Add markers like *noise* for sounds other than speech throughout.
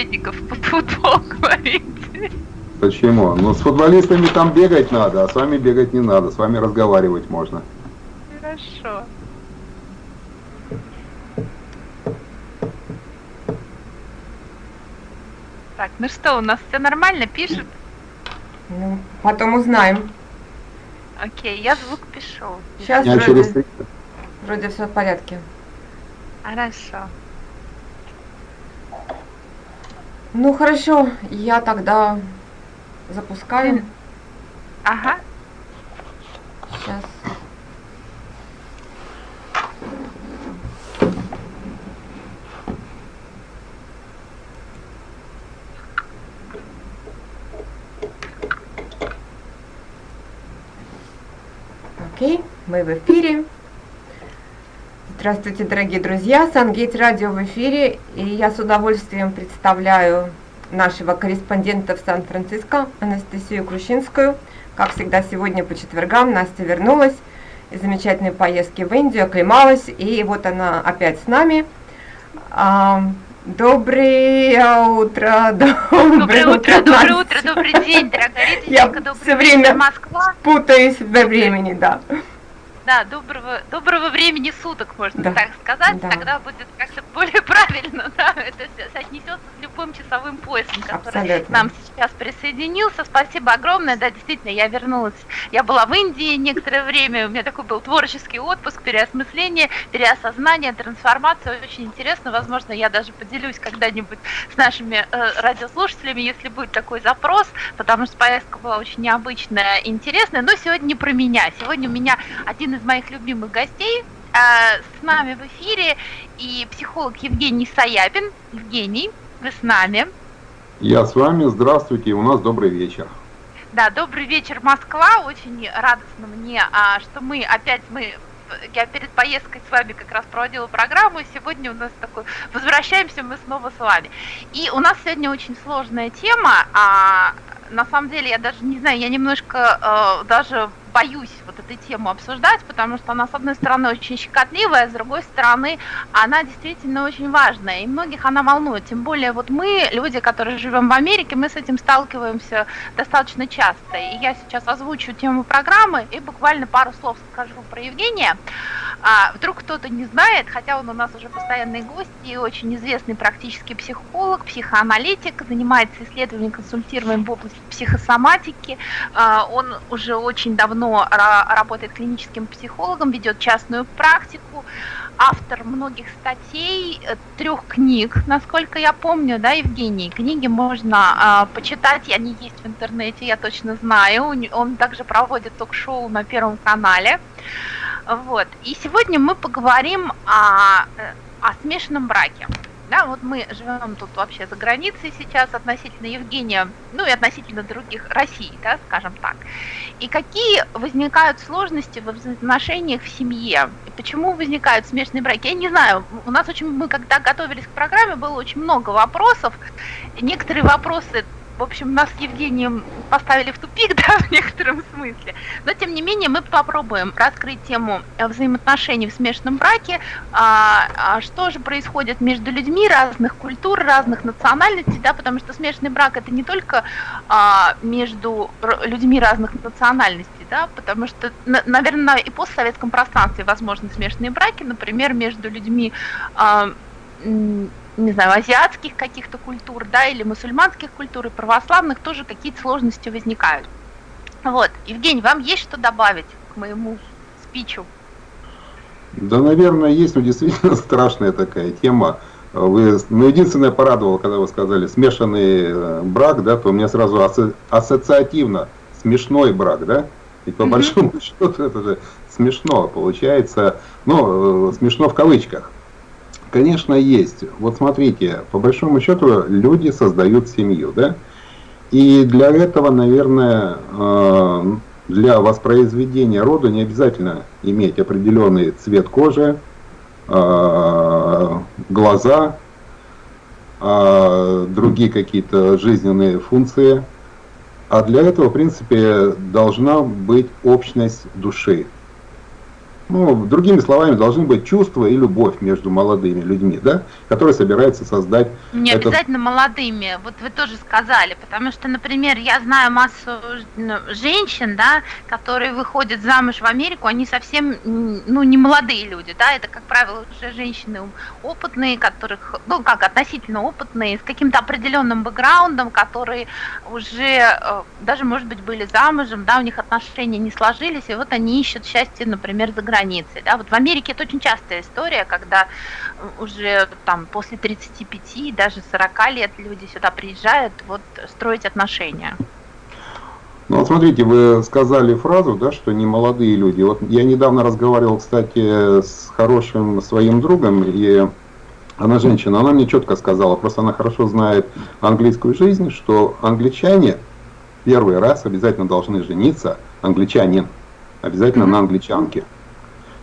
собеседников под футбол *laughs* говорите. Почему? Ну, с футболистами там бегать надо, а с вами бегать не надо, с вами разговаривать можно. Хорошо. Так, ну что, у нас все нормально пишет? Ну, потом узнаем. Окей, я звук пишу. Сейчас Я вроде, через вроде все в порядке. Хорошо. Ну хорошо, я тогда запускаю. Ага. Сейчас. Окей, мы в эфире. Здравствуйте, дорогие друзья! Сангейт Радио в эфире, и я с удовольствием представляю нашего корреспондента в Сан-Франциско, Анастасию Крущинскую. Как всегда, сегодня по четвергам Настя вернулась из замечательной поездки в Индию, оклемалась, и вот она опять с нами. А, Доброе утро, Доброе утро, доброе Настя. утро, добрый день, дорогая Я Риточка, добрый всё вечер, время- Москва. Путаюсь во времени, да. Да, доброго, доброго времени суток, можно Да, так сказать. да. Тогда будет как-то более *laughs* правильно, да, это со- соотнесется с любым часовым поясом, который Абсолютно. к нам сейчас присоединился. Спасибо огромное. Да, действительно, я вернулась. Я была в Индии некоторое время. У меня такой был творческий отпуск, переосмысление, переосознание, трансформация. Очень интересно. Возможно, я даже поделюсь когда-нибудь с нашими э, радиослушателями, если будет такой запрос, потому что поездка была очень необычная интересная. Но сегодня не про меня. Сегодня у меня один из моих любимых гостей. э, С нами в эфире и психолог Евгений Саяпин. Евгений, вы с нами. Я с вами, здравствуйте, у нас добрый вечер. Да, добрый вечер, Москва. Очень радостно мне, а, что мы опять мы я перед поездкой с вами как раз проводила программу, и сегодня у нас такой, возвращаемся мы снова с вами. И у нас сегодня очень сложная тема, а на самом деле я даже не знаю, я немножко э, даже боюсь вот этой тему обсуждать, потому что она, с одной стороны, очень щекотливая, с другой стороны, она действительно очень важная, и многих она волнует. Тем более вот мы, люди, которые живем в Америке, мы с этим сталкиваемся достаточно часто. И я сейчас озвучу тему программы и буквально пару слов скажу про Евгения. А, вдруг кто-то не знает, хотя он у нас уже постоянный гость и очень известный практический психолог, психоаналитик, занимается исследованием, консультированием в области психосоматики. А, он уже очень давно ра- работает клиническим психологом, ведет частную практику, автор многих статей, э, трех книг, насколько я помню, да, Евгений? Книги можно а, почитать, они есть в интернете, я точно знаю. Он также проводит ток-шоу на Первом канале. Вот. И сегодня мы поговорим о, э, о смешанном браке. Да, вот мы живем тут вообще за границей сейчас относительно Евгения, ну и относительно других России, да, скажем так. И какие возникают сложности во взаимоотношениях в семье? И почему возникают смешанные браки? Я не знаю. У нас очень, мы когда готовились к программе, было очень много вопросов. Некоторые вопросы в общем, нас с Евгением поставили в тупик, *laughs* да, в некотором смысле. Но, тем не менее, мы попробуем раскрыть тему э, взаимоотношений в смешанном браке, а, а что же происходит между людьми разных культур, разных национальностей, да, потому что смешанный брак это не только а, между людьми разных национальностей, да, потому что, на- наверное, и постсоветском пространстве возможны смешанные браки, например, между людьми а, не знаю, азиатских каких-то культур, да, или мусульманских культур, и православных тоже какие-то сложности возникают. Вот, Евгений, вам есть что добавить к моему спичу? Да, наверное, есть, но действительно *laughs* страшная такая тема. Вы, ну, единственное порадовало, когда вы сказали смешанный э, брак, да, то у меня сразу асо- ассоциативно смешной брак, да? Ведь по большому *laughs* счету это же смешно получается, ну, э, смешно в кавычках. Конечно, есть. Вот смотрите, по большому счету люди создают семью, да? И для этого, наверное, э, для воспроизведения рода не обязательно иметь определенный цвет кожи, э, глаза, э, другие какие-то жизненные функции. А для этого, в принципе, должна быть общность души. Ну, другими словами, должны быть чувства и любовь между молодыми людьми, да, которые собираются создать... Не этот... обязательно молодыми, вот вы тоже сказали, потому что, например, я знаю массу ну, женщин, да, которые выходят замуж в Америку, они совсем, ну, не молодые люди, да, это, как правило, уже женщины опытные, которых, ну, как, относительно опытные, с каким-то определенным бэкграундом, которые уже э, даже, может быть, были замужем, да, у них отношения не сложились, и вот они ищут счастье, например, за границей границей. Да? Вот в Америке это очень частая история, когда уже там после 35, даже 40 лет люди сюда приезжают вот строить отношения. Ну вот смотрите, вы сказали фразу, да, что не молодые люди. Вот я недавно разговаривал, кстати, с хорошим своим другом, и она женщина, она мне четко сказала, просто она хорошо знает английскую жизнь, что англичане первый раз обязательно должны жениться, англичанин, обязательно mm-hmm. на англичанке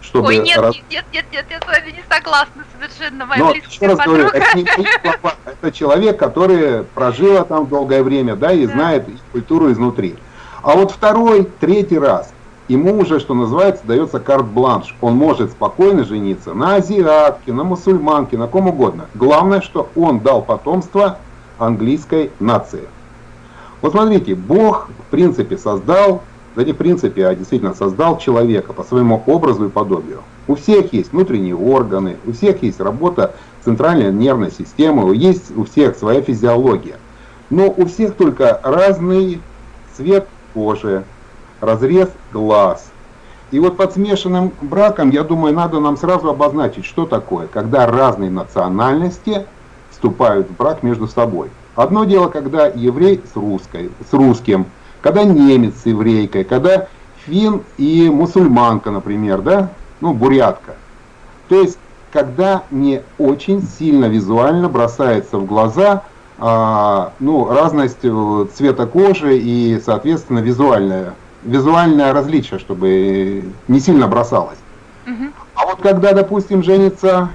чтобы... Ой, нет, раз... нет, нет, нет, я с вами не согласна совершенно, моя Но, близкая раз говорю, это, не *laughs* это человек, который прожил там долгое время, да, и да. знает культуру изнутри. А вот второй, третий раз, ему уже, что называется, дается карт-бланш. Он может спокойно жениться на азиатке, на мусульманке, на ком угодно. Главное, что он дал потомство английской нации. Вот смотрите, Бог, в принципе, создал да не в принципе, а действительно создал человека по своему образу и подобию. У всех есть внутренние органы, у всех есть работа центральной нервной системы, есть у всех своя физиология. Но у всех только разный цвет кожи, разрез глаз. И вот под смешанным браком, я думаю, надо нам сразу обозначить, что такое, когда разные национальности вступают в брак между собой. Одно дело, когда еврей с, русской, с русским – когда немец с еврейкой, когда фин и мусульманка, например, да, ну, бурятка. То есть, когда не очень сильно визуально бросается в глаза а, ну, разность э, цвета кожи и, соответственно, визуальное, визуальное различие, чтобы не сильно бросалось. Угу. А вот когда, допустим, женится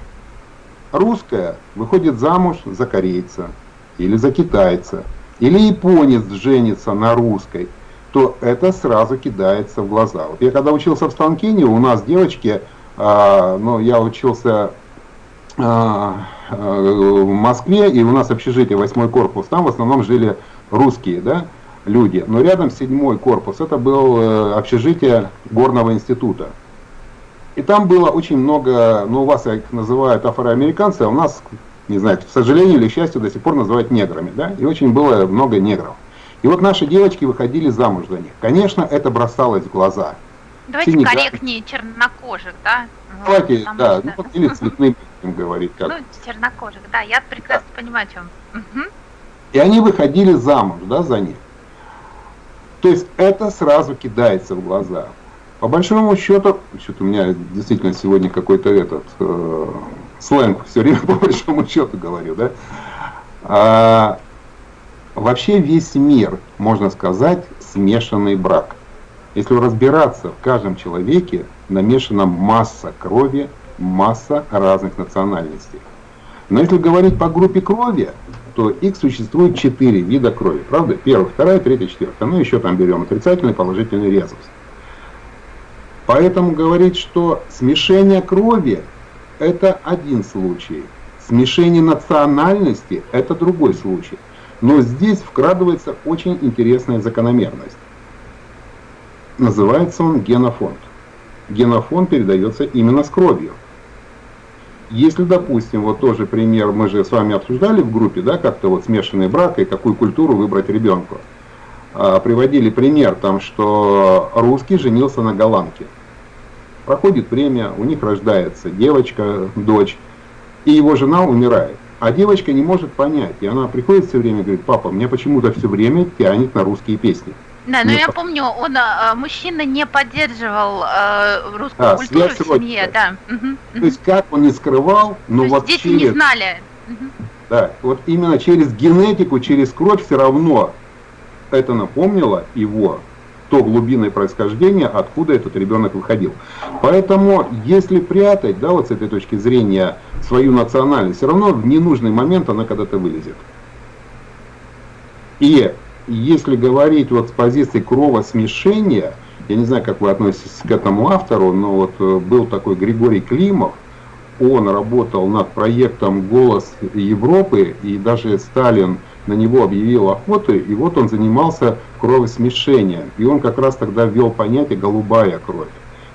русская, выходит замуж за корейца или за китайца, или японец женится на русской, то это сразу кидается в глаза. Вот я когда учился в Станкине, у нас девочки, а, ну, я учился а, в Москве, и у нас общежитие, восьмой корпус, там в основном жили русские, да, люди. Но рядом седьмой корпус, это был э, общежитие горного института. И там было очень много, ну у вас их называют афроамериканцы, а у нас не знаю, к сожалению или к счастью, до сих пор называют неграми, да, и очень было много негров. И вот наши девочки выходили замуж за них. Конечно, это бросалось в глаза. Давайте Синий, корректнее, да? чернокожих, да? Давайте, вот, да, что... ну, или цветным говорить. Как. Ну, чернокожих, да, я прекрасно да. понимаю, о чем. Угу. И они выходили замуж, да, за них. То есть это сразу кидается в глаза. По большому счету, что-то у меня действительно сегодня какой-то этот э, сленг все время *laughs* по большому счету говорю, да. А, вообще весь мир, можно сказать, смешанный брак. Если разбираться в каждом человеке, намешана масса крови, масса разных национальностей. Но если говорить по группе крови, то их существует четыре вида крови, правда? Первая, вторая, третья, четвертая. Ну, еще там берем отрицательный, положительный резус. Поэтому говорить, что смешение крови – это один случай. Смешение национальности – это другой случай. Но здесь вкрадывается очень интересная закономерность. Называется он генофонд. Генофонд передается именно с кровью. Если, допустим, вот тоже пример, мы же с вами обсуждали в группе, да, как-то вот смешанный брак и какую культуру выбрать ребенку. А, приводили пример, там, что русский женился на голландке. Проходит время, у них рождается девочка, дочь, и его жена умирает. А девочка не может понять, и она приходит все время и говорит, папа, меня почему-то все время тянет на русские песни. Да, но я по... помню, он, а, мужчина не поддерживал э, русскую а, культуру в семье, да. Угу, То есть как он не скрывал, но вот дети через... не знали. Да, вот именно через генетику, через кровь все равно это напомнило его то глубинное происхождение, откуда этот ребенок выходил. Поэтому, если прятать, да, вот с этой точки зрения, свою национальность, все равно в ненужный момент она когда-то вылезет. И если говорить вот с позиции кровосмешения, я не знаю, как вы относитесь к этому автору, но вот э, был такой Григорий Климов, он работал над проектом «Голос Европы», и даже Сталин на него объявил охоту, и вот он занимался кровосмешением. И он как раз тогда ввел понятие «голубая кровь».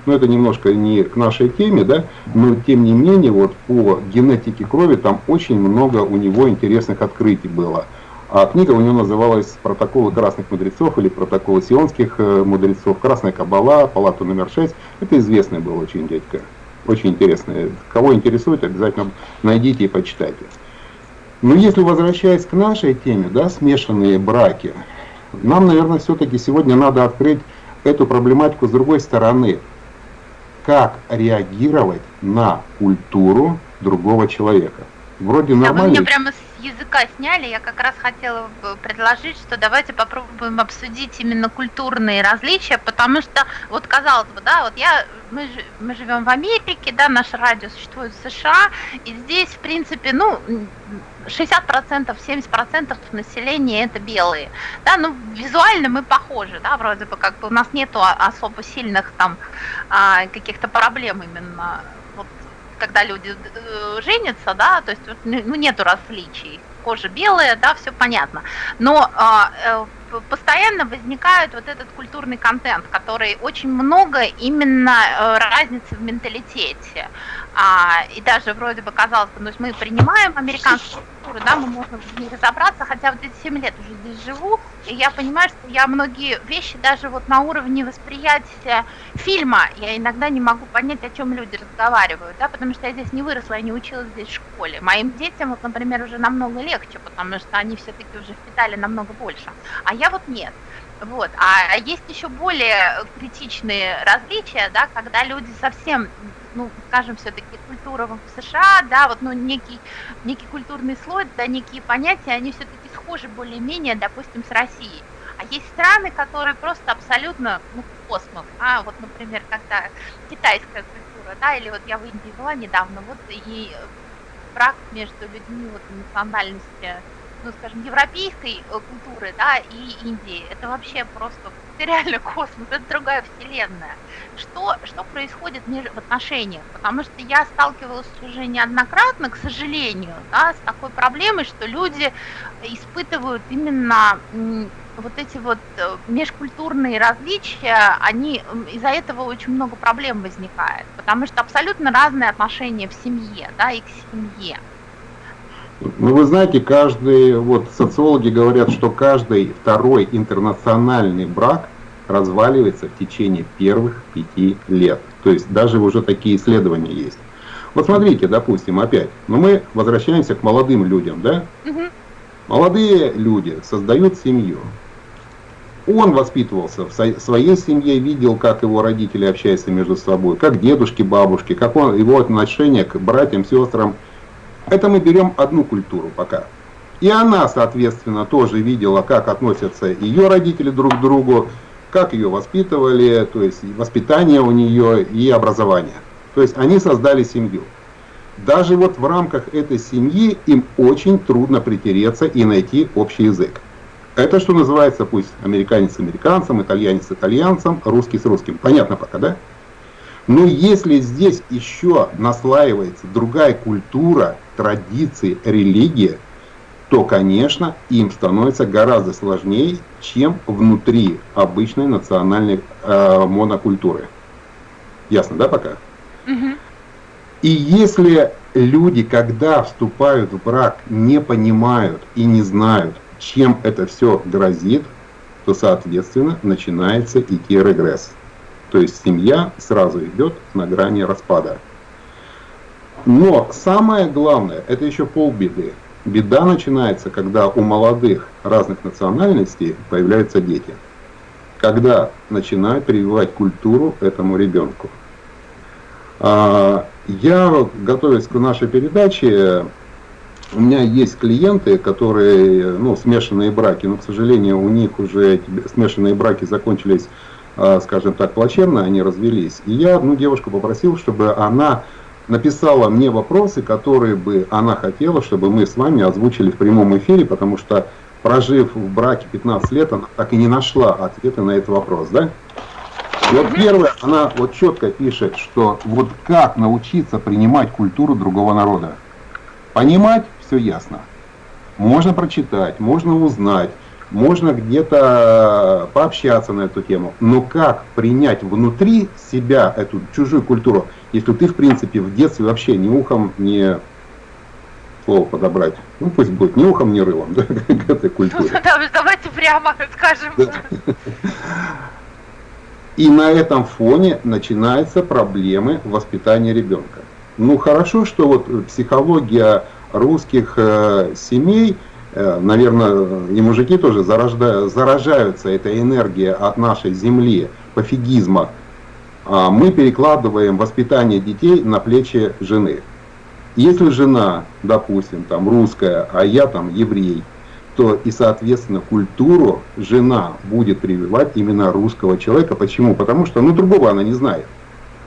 Но это немножко не к нашей теме, да, но тем не менее, вот по генетике крови там очень много у него интересных открытий было. А книга у него называлась «Протоколы красных мудрецов» или «Протоколы сионских э, мудрецов», «Красная кабала», «Палата номер 6». Это известный был очень дядька, очень интересный. Кого интересует, обязательно найдите и почитайте. Но если возвращаясь к нашей теме, да, смешанные браки, нам, наверное, все-таки сегодня надо открыть эту проблематику с другой стороны. Как реагировать на культуру другого человека? Вроде нормально. Да, вы мне прямо с языка сняли. Я как раз хотела предложить, что давайте попробуем обсудить именно культурные различия, потому что, вот казалось бы, да, вот я, мы, мы живем в Америке, да, наше радио существует в США, и здесь, в принципе, ну, 60%, 70% населения это белые. Да, ну, визуально мы похожи, да, вроде бы как бы у нас нету особо сильных там а, каких-то проблем именно вот, когда люди э, женятся, да, то есть ну, нету различий. Кожа белая, да, все понятно. Но а, э, постоянно возникает вот этот культурный контент, который очень много именно э, разницы в менталитете. А, и даже вроде бы казалось бы, ну, мы принимаем американскую культуру, да, мы можем в ней разобраться, хотя вот эти 7 лет уже здесь живу, и я понимаю, что я многие вещи даже вот на уровне восприятия фильма, я иногда не могу понять, о чем люди разговаривают, да, потому что я здесь не выросла, я не училась здесь в школе. Моим детям, вот, например, уже намного легче, потому что они все-таки уже впитали намного больше, а я вот нет. Вот. А есть еще более критичные различия, да, когда люди совсем ну, скажем, все-таки культура в США, да, вот, ну, некий, некий культурный слой, да, некие понятия, они все-таки схожи более-менее, допустим, с Россией. А есть страны, которые просто абсолютно, ну, космос, а, вот, например, когда китайская культура, да, или вот я в Индии была недавно, вот, и брак между людьми вот национальности ну, скажем, европейской э, культуры, да, и Индии. Это вообще просто *laughs* реально космос, это другая вселенная. Что, что происходит в отношениях? Потому что я сталкивалась уже неоднократно, к сожалению, да, с такой проблемой, что люди испытывают именно вот эти вот э, межкультурные различия, они из-за этого очень много проблем возникает, потому что абсолютно разные отношения в семье, да, и к семье. Ну, вы знаете, каждый, вот социологи говорят, что каждый второй интернациональный брак разваливается в течение первых пяти лет. То есть даже уже такие исследования есть. Вот смотрите, допустим, опять, но ну, мы возвращаемся к молодым людям, да? Угу. Молодые люди создают семью. Он воспитывался в своей семье, видел, как его родители общаются между собой, как дедушки, бабушки, как он, его отношение к братьям, сестрам – это мы берем одну культуру пока. И она, соответственно, тоже видела, как относятся ее родители друг к другу, как ее воспитывали, то есть воспитание у нее и образование. То есть они создали семью. Даже вот в рамках этой семьи им очень трудно притереться и найти общий язык. Это что называется, пусть американец с американцем, итальянец с итальянцем, русский с русским. Понятно пока, да? Но если здесь еще наслаивается другая культура, традиции, религия, то, конечно, им становится гораздо сложнее, чем внутри обычной национальной э, монокультуры. Ясно, да, пока? Угу. И если люди, когда вступают в брак, не понимают и не знают, чем это все грозит, то, соответственно, начинается идти регресс. То есть семья сразу идет на грани распада. Но самое главное, это еще полбеды. Беда начинается, когда у молодых разных национальностей появляются дети. Когда начинают прививать культуру этому ребенку. А, я, готовясь к нашей передаче, у меня есть клиенты, которые, ну, смешанные браки, но, к сожалению, у них уже смешанные браки закончились скажем так, плачевно, они развелись. И я одну девушку попросил, чтобы она написала мне вопросы, которые бы она хотела, чтобы мы с вами озвучили в прямом эфире, потому что прожив в браке 15 лет, она так и не нашла ответа на этот вопрос, да? Вот первое, она вот четко пишет, что вот как научиться принимать культуру другого народа. Понимать все ясно. Можно прочитать, можно узнать, можно где-то пообщаться на эту тему. Но как принять внутри себя эту чужую культуру, если ты, в принципе, в детстве вообще ни ухом, ни слово подобрать. Ну пусть будет ни ухом, ни рылом, *laughs* да, к этой культуре. Давайте прямо скажем. И на этом фоне начинаются проблемы воспитания ребенка. Ну хорошо, что вот психология русских э, семей, э, наверное, и мужики тоже заражда, заражаются этой энергией от нашей земли, пофигизма. А мы перекладываем воспитание детей на плечи жены. Если жена, допустим, там русская, а я там еврей, то и, соответственно, культуру жена будет прививать именно русского человека. Почему? Потому что, ну, другого она не знает.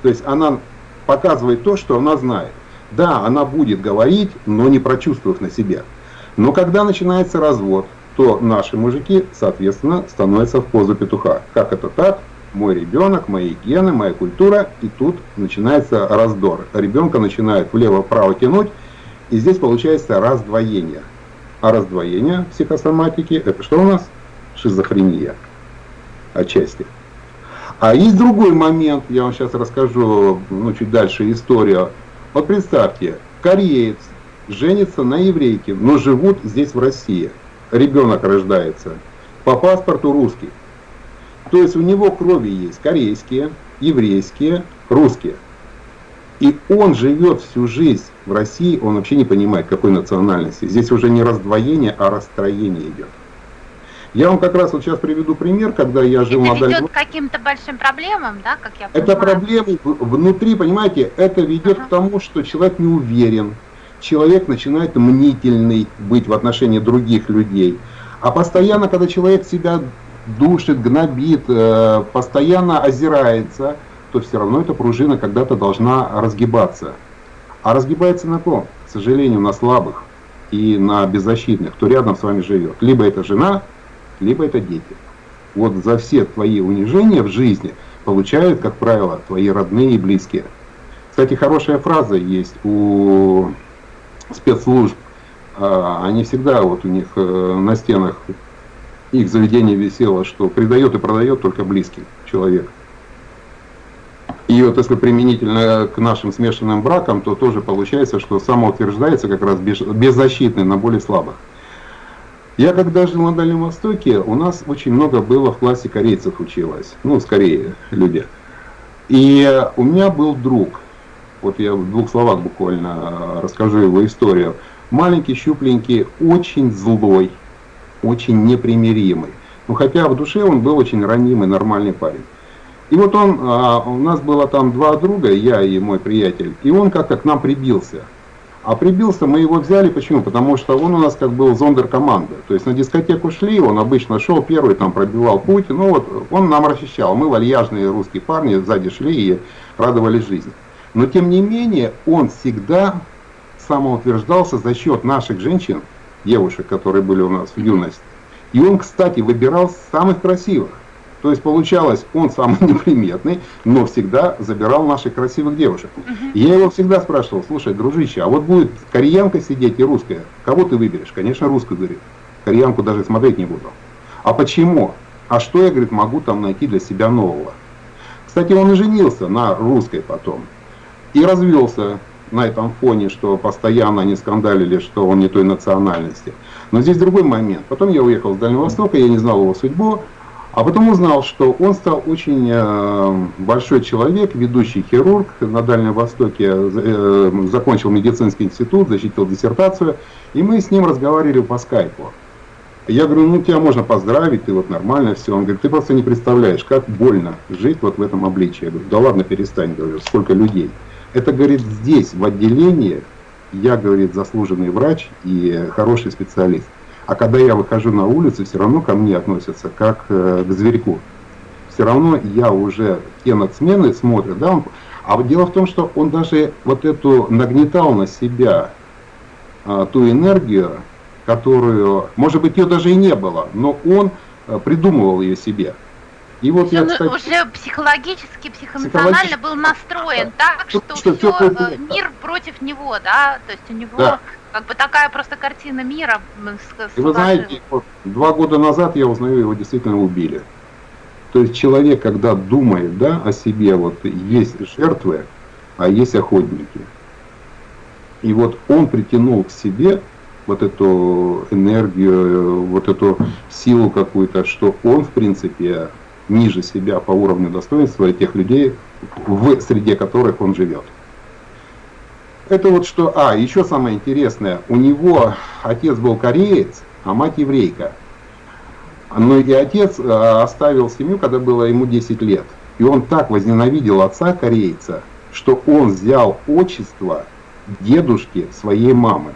То есть она показывает то, что она знает. Да, она будет говорить, но не прочувствовав на себе. Но когда начинается развод, то наши мужики, соответственно, становятся в позу петуха. Как это так? Мой ребенок, мои гены, моя культура, и тут начинается раздор. Ребенка начинает влево-вправо тянуть, и здесь получается раздвоение. А раздвоение психосоматики – это что у нас? Шизофрения. Отчасти. А есть другой момент, я вам сейчас расскажу, ну, чуть дальше историю. Вот представьте, кореец женится на еврейке, но живут здесь в России. Ребенок рождается. По паспорту русский. То есть у него крови есть корейские, еврейские, русские. И он живет всю жизнь в России, он вообще не понимает, какой национальности. Здесь уже не раздвоение, а расстроение идет. Я вам как раз вот сейчас приведу пример, когда я жил это на Дальнем... ведет к каким-то большим проблемам, да, как я понимаю? Это проблемы внутри, понимаете, это ведет ага. к тому, что человек не уверен, человек начинает мнительный быть в отношении других людей. А постоянно, когда человек себя душит, гнобит, э, постоянно озирается, то все равно эта пружина когда-то должна разгибаться. А разгибается на ком? К сожалению, на слабых и на беззащитных, кто рядом с вами живет. Либо это жена, либо это дети. Вот за все твои унижения в жизни получают, как правило, твои родные и близкие. Кстати, хорошая фраза есть у спецслужб. А, они всегда, вот у них э, на стенах их заведение висело, что предает и продает только близкий человек. И вот если применительно к нашим смешанным бракам, то тоже получается, что самоутверждается как раз беззащитный на более слабых. Я когда жил на Дальнем Востоке, у нас очень много было в классе корейцев училось, ну, скорее люди. И у меня был друг, вот я в двух словах буквально расскажу его историю. Маленький, щупленький, очень злой, очень непримиримый. Ну, хотя в душе он был очень ранимый, нормальный парень. И вот он, а, у нас было там два друга, я и мой приятель, и он как-то к нам прибился. А прибился, мы его взяли, почему? Потому что он у нас как был зондер команды. То есть на дискотеку шли, он обычно шел первый, там пробивал путь, ну вот он нам расчищал. Мы вальяжные русские парни сзади шли и радовались жизни. Но тем не менее, он всегда самоутверждался за счет наших женщин, девушек, которые были у нас в юности. И он, кстати, выбирал самых красивых. То есть получалось, он самый *laughs* неприметный, но всегда забирал наших красивых девушек. Uh -huh. Я его всегда спрашивал, слушай, дружище, а вот будет кореянка сидеть и русская, кого ты выберешь? Конечно, русскую, говорит. Кореянку даже смотреть не буду. А почему? А что я, говорит, могу там найти для себя нового? Кстати, он и женился на русской потом. И развелся на этом фоне, что постоянно они скандалили, что он не той национальности. Но здесь другой момент. Потом я уехал с Дальнего Востока, я не знал его судьбу. А потом узнал, что он стал очень э, большой человек, ведущий хирург на Дальнем Востоке, э, закончил медицинский институт, защитил диссертацию, и мы с ним разговаривали по скайпу. Я говорю, ну тебя можно поздравить, ты вот нормально все. Он говорит, ты просто не представляешь, как больно жить вот в этом обличии. Я говорю, да ладно, перестань, говорю, сколько людей. Это, говорит, здесь, в отделении, я, говорит, заслуженный врач и хороший специалист. А когда я выхожу на улицу, все равно ко мне относятся как э, к зверьку. Все равно я уже, те нацмены смотрят, да, он, а дело в том, что он даже вот эту нагнетал на себя а, ту энергию, которую, может быть, ее даже и не было, но он а, придумывал ее себе. И вот я, кстати, уже психологически, психоэмоционально был настроен так, что, что все, все э, мир против него, да, то есть у него да. как бы такая просто картина мира. И вы знаете, вот, два года назад я узнаю, его действительно убили. То есть человек, когда думает да, о себе, вот есть жертвы, а есть охотники. И вот он притянул к себе вот эту энергию, вот эту силу какую-то, что он, в принципе, ниже себя по уровню достоинства тех людей, в среде которых он живет. Это вот что... А, еще самое интересное. У него отец был кореец, а мать еврейка. Но и отец э, оставил семью, когда было ему 10 лет. И он так возненавидел отца корейца, что он взял отчество дедушки своей мамы.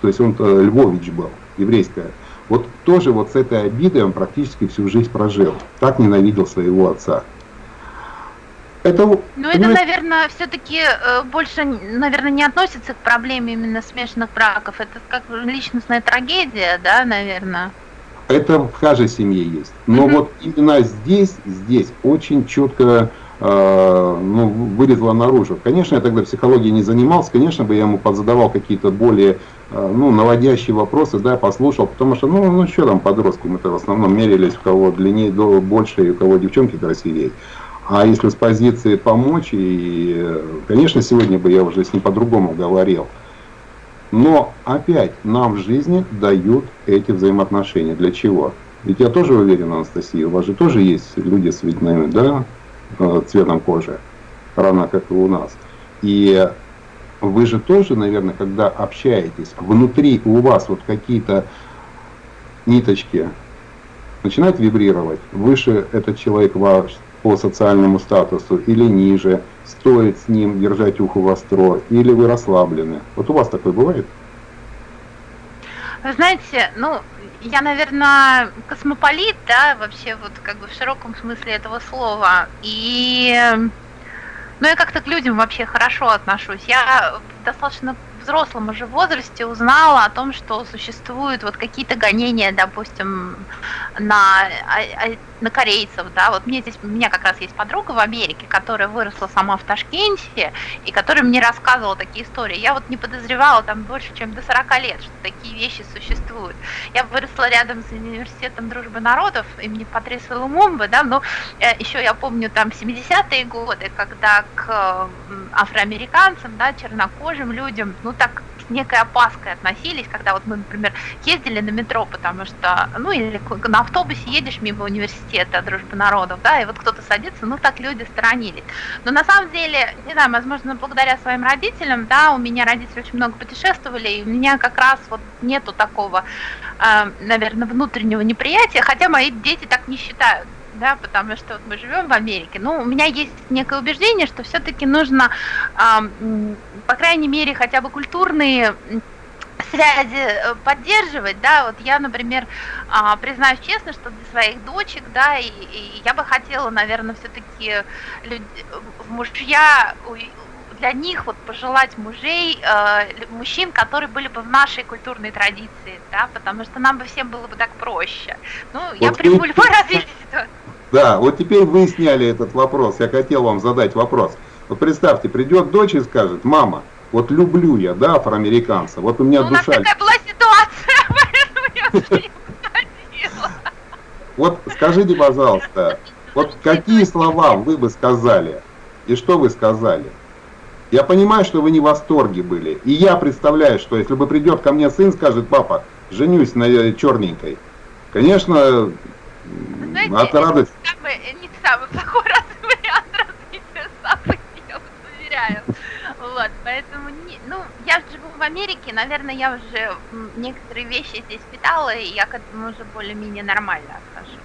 То есть он Львович был, еврейское. Вот тоже вот с этой обидой он практически всю жизнь прожил. Так ненавидел своего отца. Это, ну, это, наверное, все-таки э, больше, наверное, не относится к проблеме именно смешанных браков. Это как личностная трагедия, да, наверное. Это в каждой семье есть. Но mm-hmm. вот именно здесь, здесь очень четко э, ну, вылезла наружу. Конечно, я тогда психологией не занимался, конечно бы я ему подзадавал какие-то более ну, наводящие вопросы, да, послушал, потому что, ну, ну что там подростку, мы-то в основном мерились, у кого длиннее, больше, и у кого девчонки красивее. А если с позиции помочь, и, конечно, сегодня бы я уже с ним по-другому говорил. Но опять нам в жизни дают эти взаимоотношения. Для чего? Ведь я тоже уверен, Анастасия, у вас же тоже есть люди с видными, да, э, цветом кожи, равно как и у нас. И вы же тоже, наверное, когда общаетесь, внутри у вас вот какие-то ниточки начинают вибрировать, выше этот человек ваш по социальному статусу или ниже, стоит с ним держать ухо востро, или вы расслаблены. Вот у вас такое бывает? Вы знаете, ну, я, наверное, космополит, да, вообще вот как бы в широком смысле этого слова. И ну, я как-то к людям вообще хорошо отношусь. Я достаточно взрослом уже возрасте узнала о том, что существуют вот какие-то гонения, допустим, на, а, а, на корейцев, да, вот мне здесь, у меня как раз есть подруга в Америке, которая выросла сама в Ташкенте, и которая мне рассказывала такие истории. Я вот не подозревала там больше, чем до 40 лет, что такие вещи существуют. Я выросла рядом с университетом дружбы народов имени Патриса Лумумбы, да, но э, еще я помню там 70-е годы, когда к афроамериканцам, да, чернокожим людям, ну так с некой опаской относились, когда вот мы, например, ездили на метро, потому что, ну или на автобусе едешь мимо университета дружбы народов, да, и вот кто-то садится, ну так люди сторонились. Но на самом деле, не знаю, возможно, благодаря своим родителям, да, у меня родители очень много путешествовали, и у меня как раз вот нету такого, э, наверное, внутреннего неприятия, хотя мои дети так не считают да, потому что вот мы живем в Америке. Ну, у меня есть некое убеждение, что все-таки нужно, э, по крайней мере, хотя бы культурные связи э, поддерживать, да, вот я, например, а, признаюсь честно, что для своих дочек, да, и, и я бы хотела, наверное, все-таки мужья для них вот пожелать мужей, э, мужчин, которые были бы в нашей культурной традиции, да, потому что нам бы всем было бы так проще. Ну, вот я приму любое *laughs* развитие ситуации. Да, вот теперь вы сняли этот вопрос. Я хотел вам задать вопрос. Вот представьте, придет дочь и скажет, мама, вот люблю я, да, афроамериканца, вот у меня ну, душа... У нас такая была ситуация, *laughs* *laughs* Вот скажите, пожалуйста, вот какие слова вы бы сказали, и что вы сказали? Я понимаю, что вы не в восторге были. И я представляю, что если бы придет ко мне сын, скажет, папа, женюсь на черненькой. Конечно, знаете, от радости. Это не самый плохой *laughs* вариант развития событий, я вас уверяю. Вот, поэтому, не, ну, я живу в Америке, наверное, я уже некоторые вещи здесь питала, и я к этому уже более-менее нормально отношусь.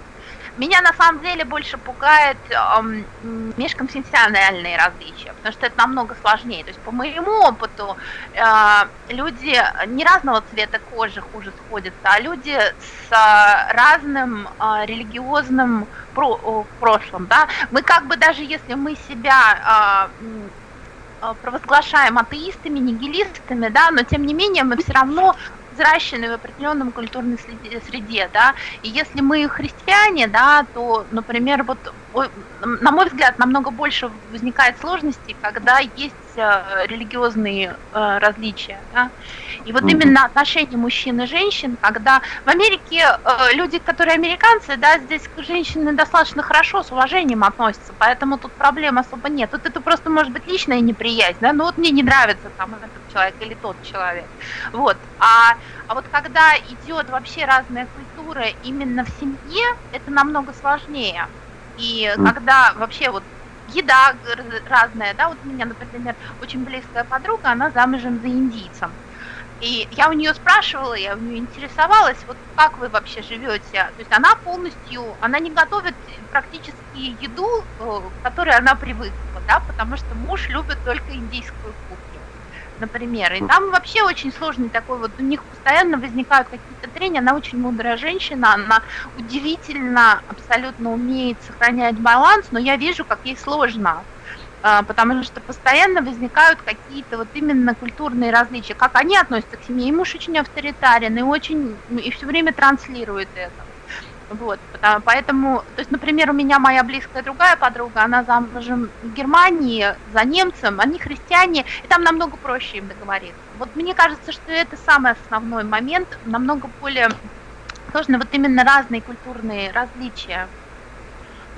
Меня на самом деле больше пугает эм, межконфессиональные различия, потому что это намного сложнее. То есть по моему опыту э, люди не разного цвета кожи хуже сходятся, а люди с э, разным э, религиозным про, прошлым. Да? Мы как бы даже если мы себя э, провозглашаем атеистами, нигилистами, да, но тем не менее мы все равно взращены в определенном культурной среде, да, и если мы христиане, да, то, например, вот, на мой взгляд, намного больше возникает сложностей, когда есть э, религиозные э, различия, да, и вот именно отношения мужчин и женщин, когда в Америке э, люди, которые американцы, да, здесь к женщине достаточно хорошо, с уважением относятся, поэтому тут проблем особо нет. Тут это просто может быть личная неприязнь, да, ну вот мне не нравится там этот человек или тот человек. Вот. А, а вот когда идет вообще разная культура именно в семье, это намного сложнее. И когда вообще вот еда разная, да, вот у меня, например, очень близкая подруга, она замужем за индийцем. И я у нее спрашивала, я у нее интересовалась, вот как вы вообще живете. То есть она полностью, она не готовит практически еду, э, к которой она привыкла, да, потому что муж любит только индийскую кухню, например. И там вообще очень сложный такой вот, у них постоянно возникают какие-то трения, она очень мудрая женщина, она удивительно абсолютно умеет сохранять баланс, но я вижу, как ей сложно а, потому что постоянно возникают какие-то вот именно культурные различия, как они относятся к семье. И муж очень авторитарен и очень и все время транслирует это. Вот, потому, поэтому, то есть, например, у меня моя близкая другая подруга, она замужем в Германии за немцем, они христиане, и там намного проще им договориться. Вот мне кажется, что это самый основной момент, намного более сложно вот именно разные культурные различия.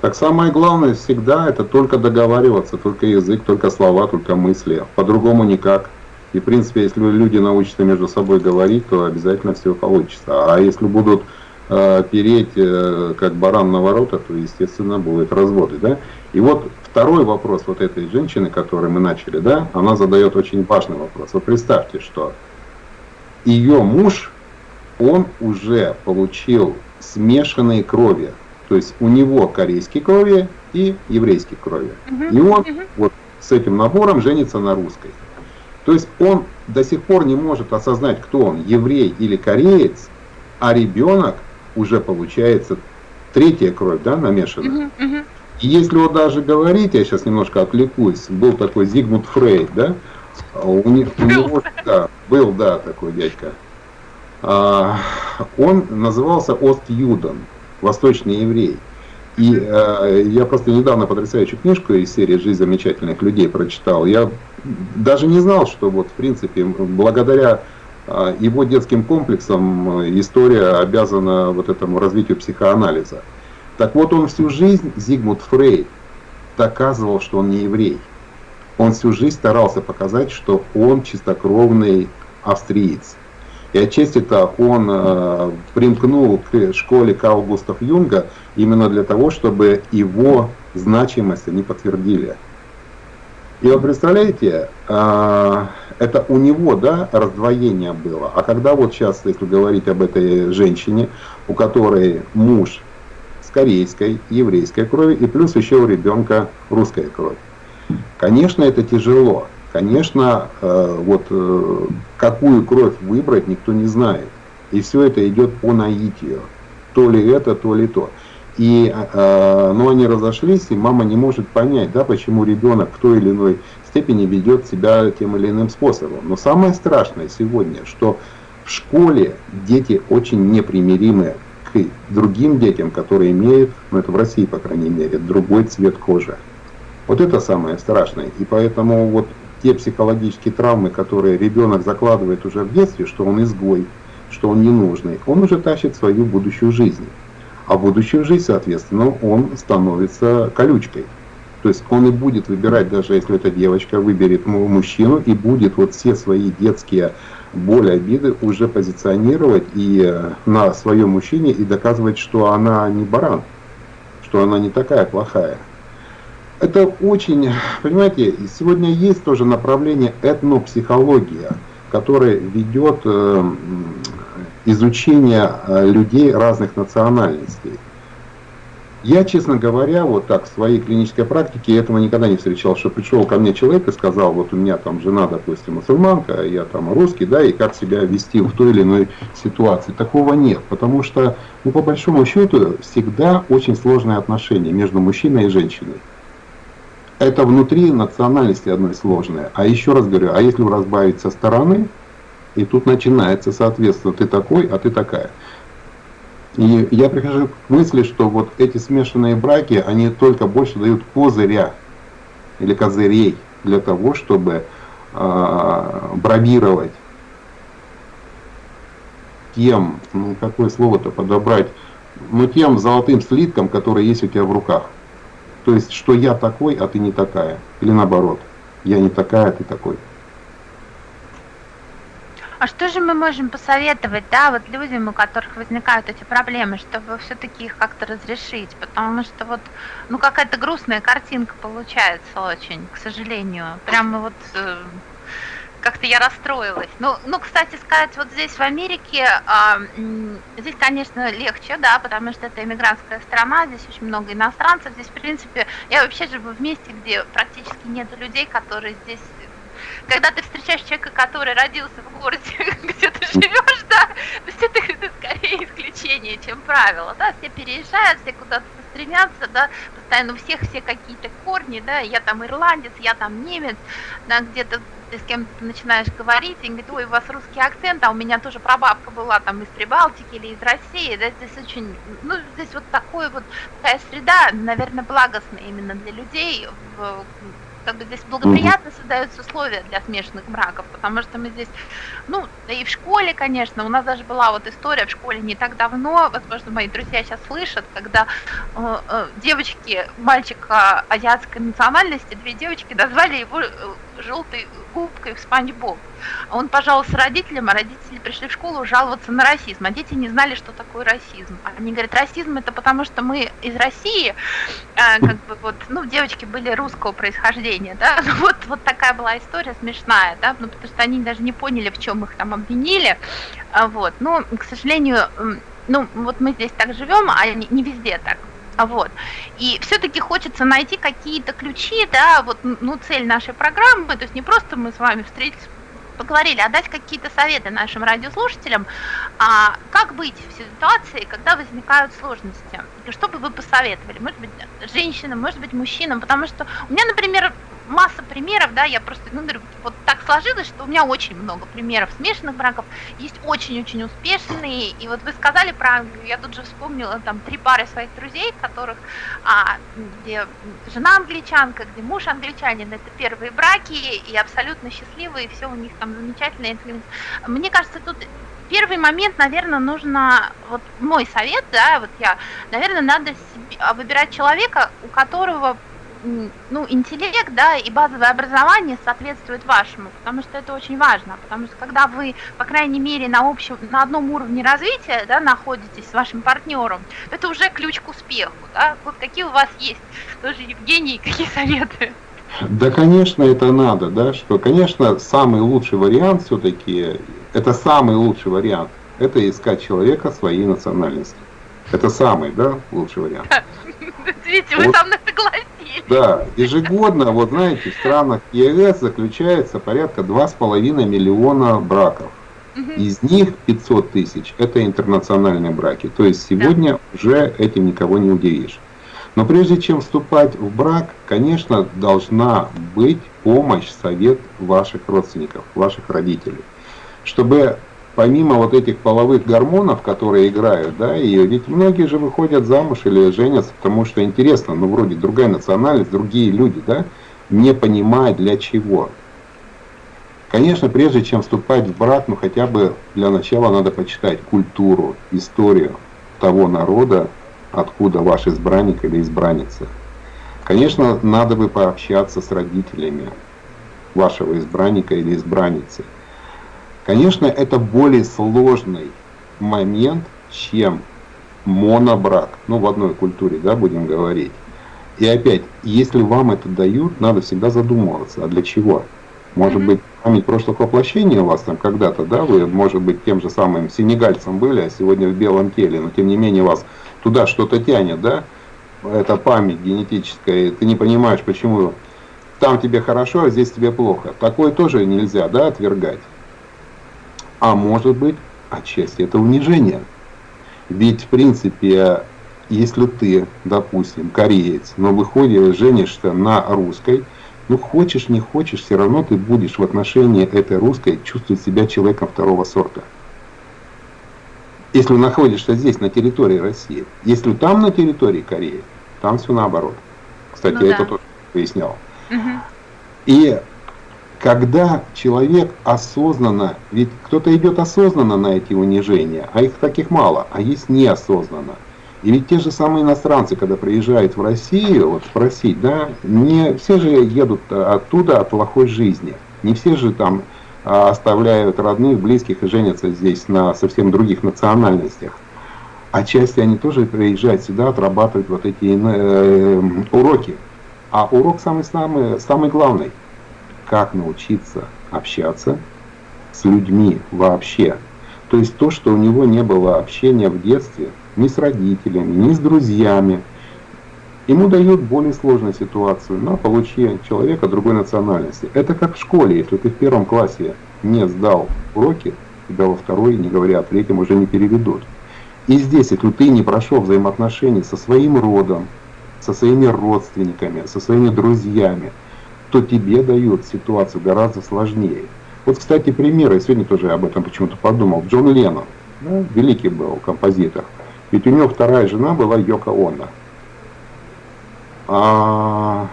Так самое главное всегда это только договариваться, только язык, только слова, только мысли. По-другому никак. И в принципе, если люди научатся между собой говорить, то обязательно все получится. А если будут переть э, как баран на ворота, то естественно будут разводы. Да? И вот второй вопрос вот этой женщины, который мы начали, да, она задает очень важный вопрос. Вы представьте, что ее муж, он уже получил смешанные крови то есть у него корейские крови и еврейские крови. И он вот с этим набором женится на русской. То есть он до сих пор не может осознать, кто он, еврей или кореец, а ребенок уже получается третья кровь, да, намешанная. И если вот даже говорить, я сейчас немножко отвлекусь, был такой Зигмунд Фрейд, да, у, них, у него, да, был, да, такой дядька. А, он назывался Ост-Юден восточный еврей. И э, я просто недавно потрясающую книжку из серии «Жизнь замечательных людей» прочитал. Я даже не знал, что вот в принципе благодаря его детским комплексам э, история обязана вот этому развитию психоанализа. Так вот он всю жизнь, Зигмунд Фрейд, доказывал, что он не еврей. Он всю жизнь старался показать, что он чистокровный австриец. И отчасти это он э, примкнул к школе Карл Густав Юнга именно для того, чтобы его значимость они подтвердили. И вы представляете, э, это у него да, раздвоение было. А когда вот сейчас, если говорить об этой женщине, у которой муж с корейской, еврейской крови, и плюс еще у ребенка русская кровь. Конечно, это тяжело. Конечно, э, вот э, какую кровь выбрать, никто не знает. И все это идет по наитию. То ли это, то ли то. И, э, но они разошлись, и мама не может понять, да, почему ребенок в той или иной степени ведет себя тем или иным способом. Но самое страшное сегодня, что в школе дети очень непримиримы к другим детям, которые имеют, ну это в России, по крайней мере, другой цвет кожи. Вот это самое страшное. И поэтому вот те психологические травмы, которые ребенок закладывает уже в детстве, что он изгой, что он ненужный, он уже тащит свою будущую жизнь. А будущую жизнь, соответственно, он становится колючкой. То есть он и будет выбирать, даже если эта девочка выберет мужчину, и будет вот все свои детские боли, обиды уже позиционировать и э, на своем мужчине и доказывать, что она не баран, что она не такая плохая это очень, понимаете, сегодня есть тоже направление этнопсихология, которое ведет э, изучение э, людей разных национальностей. Я, честно говоря, вот так в своей клинической практике этого никогда не встречал, что пришел ко мне человек и сказал, вот у меня там жена, допустим, мусульманка, я там русский, да, и как себя вести в той или иной ситуации. Такого нет, потому что, ну, по большому счету, всегда очень сложные отношения между мужчиной и женщиной это внутри национальности одной сложное. А еще раз говорю, а если разбавить со стороны, И тут начинается, соответственно, ты такой, а ты такая. И я прихожу к мысли, что вот эти смешанные браки, они только больше дают козыря или козырей для того, чтобы э, бравировать тем, ну какое слово-то подобрать, ну тем золотым слитком, который есть у тебя в руках. То есть, что я такой, а ты не такая. Или наоборот, я не такая, а ты такой. А что же мы можем посоветовать, да, вот людям, у которых возникают эти проблемы, чтобы все-таки их как-то разрешить? Потому что вот, ну, какая-то грустная картинка получается очень, к сожалению. Прямо вот э, как-то я расстроилась. Ну, ну, кстати сказать, вот здесь в Америке, а, здесь, конечно, легче, да, потому что это иммигрантская страна, здесь очень много иностранцев, здесь, в принципе, я вообще живу в месте, где практически нет людей, которые здесь когда ты встречаешь человека, который родился в городе, *laughs* где ты живешь, да, то есть это, это скорее исключение, чем правило, да, все переезжают, все куда-то стремятся, да, постоянно у всех все какие-то корни, да, я там ирландец, я там немец, да, где-то ты с кем-то начинаешь говорить, и говорит, ой, у вас русский акцент, а у меня тоже прабабка была там из Прибалтики или из России, да, здесь очень, ну, здесь вот такой вот, такая среда, наверное, благостная именно для людей, в, как бы здесь благоприятно создаются условия для смешанных браков, потому что мы здесь, ну, и в школе, конечно, у нас даже была вот история в школе не так давно, возможно, мои друзья сейчас слышат, когда э, э, девочки, мальчика азиатской национальности, две девочки назвали его э, желтой губкой в Спанч Боб. Он пожаловался родителям, а родители пришли в школу жаловаться на расизм, а дети не знали, что такое расизм. Они говорят, расизм это потому, что мы из России, э, как бы вот, ну, девочки были русского происхождения, да, *laughs* ну, вот, вот такая была история смешная, да, ну, потому что они даже не поняли, в чем их там обвинили, а, вот, но, к сожалению, ну, вот мы здесь так живем, а не, не везде так. Вот. И все-таки хочется найти какие-то ключи, да, вот, ну, цель нашей программы, то есть не просто мы с вами встретились, поговорили, а дать какие-то советы нашим радиослушателям, а как быть в ситуации, когда возникают сложности. Что бы вы посоветовали? Может быть, женщинам, может быть, мужчинам, потому что у меня, например, масса примеров, да, я просто, ну, вот так сложилось, что у меня очень много примеров смешанных браков, есть очень-очень успешные, и вот вы сказали про Англию, я тут же вспомнила там три пары своих друзей, которых, а, где жена англичанка, где муж англичанин, это первые браки, и абсолютно счастливые, все у них там замечательно. Мне кажется, тут первый момент, наверное, нужно, вот мой совет, да, вот я, наверное, надо себе, выбирать человека, у которого ну, интеллект, да, и базовое образование соответствует вашему, потому что это очень важно, потому что когда вы, по крайней мере, на общем, на одном уровне развития, да, находитесь с вашим партнером, это уже ключ к успеху, да, вот какие у вас есть, тоже, Евгений, *laughs* какие советы? Да, конечно, это надо, да, что, конечно, самый лучший вариант все-таки, это самый лучший вариант, это искать человека своей национальности. Это самый, да, лучший вариант. *laughs* Видите, вы со мной согласились. Да, ежегодно, вот знаете, в странах ЕС заключается порядка 2,5 миллиона браков. Из них 500 тысяч это интернациональные браки. То есть сегодня уже этим никого не удивишь. Но прежде чем вступать в брак, конечно, должна быть помощь, совет ваших родственников, ваших родителей. Чтобы помимо вот этих половых гормонов, которые играют, да, и ведь многие же выходят замуж или женятся, потому что интересно, ну вроде другая национальность, другие люди, да, не понимая для чего. Конечно, прежде чем вступать в брак, ну хотя бы для начала надо почитать культуру, историю того народа, откуда ваш избранник или избранница. Конечно, надо бы пообщаться с родителями вашего избранника или избранницы. Конечно, это более сложный момент, чем монобрак, ну в одной культуре, да, будем говорить. И опять, если вам это дают, надо всегда задумываться, а для чего? Может быть, память прошлых воплощений у вас там когда-то, да, вы, может быть, тем же самым сенегальцем были, а сегодня в белом теле, но тем не менее вас туда что-то тянет, да, это память генетическая, ты не понимаешь, почему там тебе хорошо, а здесь тебе плохо. Такое тоже нельзя, да, отвергать а может быть отчасти это унижение. Ведь в принципе, если ты, допустим, кореец, но выходишь, женишься на русской, Ну, хочешь, не хочешь, все равно ты будешь в отношении этой русской чувствовать себя человеком второго сорта. Если находишься здесь, на территории России. Если там на территории Кореи, там все наоборот. Кстати, ну, я да. это тоже выяснял. Угу. И когда человек осознанно, ведь кто-то идет осознанно на эти унижения, а их таких мало, а есть неосознанно. И ведь те же самые иностранцы, когда приезжают в Россию, вот спросить, да, не все же едут оттуда от плохой жизни. Не все же там а, оставляют родных, близких и женятся здесь на совсем других национальностях. А части они тоже приезжают сюда отрабатывать вот эти э, уроки. А урок самый-самый самый главный – как научиться общаться с людьми вообще. То есть то, что у него не было общения в детстве ни с родителями, ни с друзьями, ему дают более сложную ситуацию на получение человека другой национальности. Это как в школе, если ты в первом классе не сдал уроки, тебя во второй, не говоря о третьем, уже не переведут. И здесь, если ты не прошел взаимоотношения со своим родом, со своими родственниками, со своими друзьями, что тебе дают ситуацию гораздо сложнее. Вот, кстати, пример, я сегодня тоже об этом почему-то подумал. Джон Леннон, ну, великий был композитор. Ведь у него вторая жена была Йока Оно. А,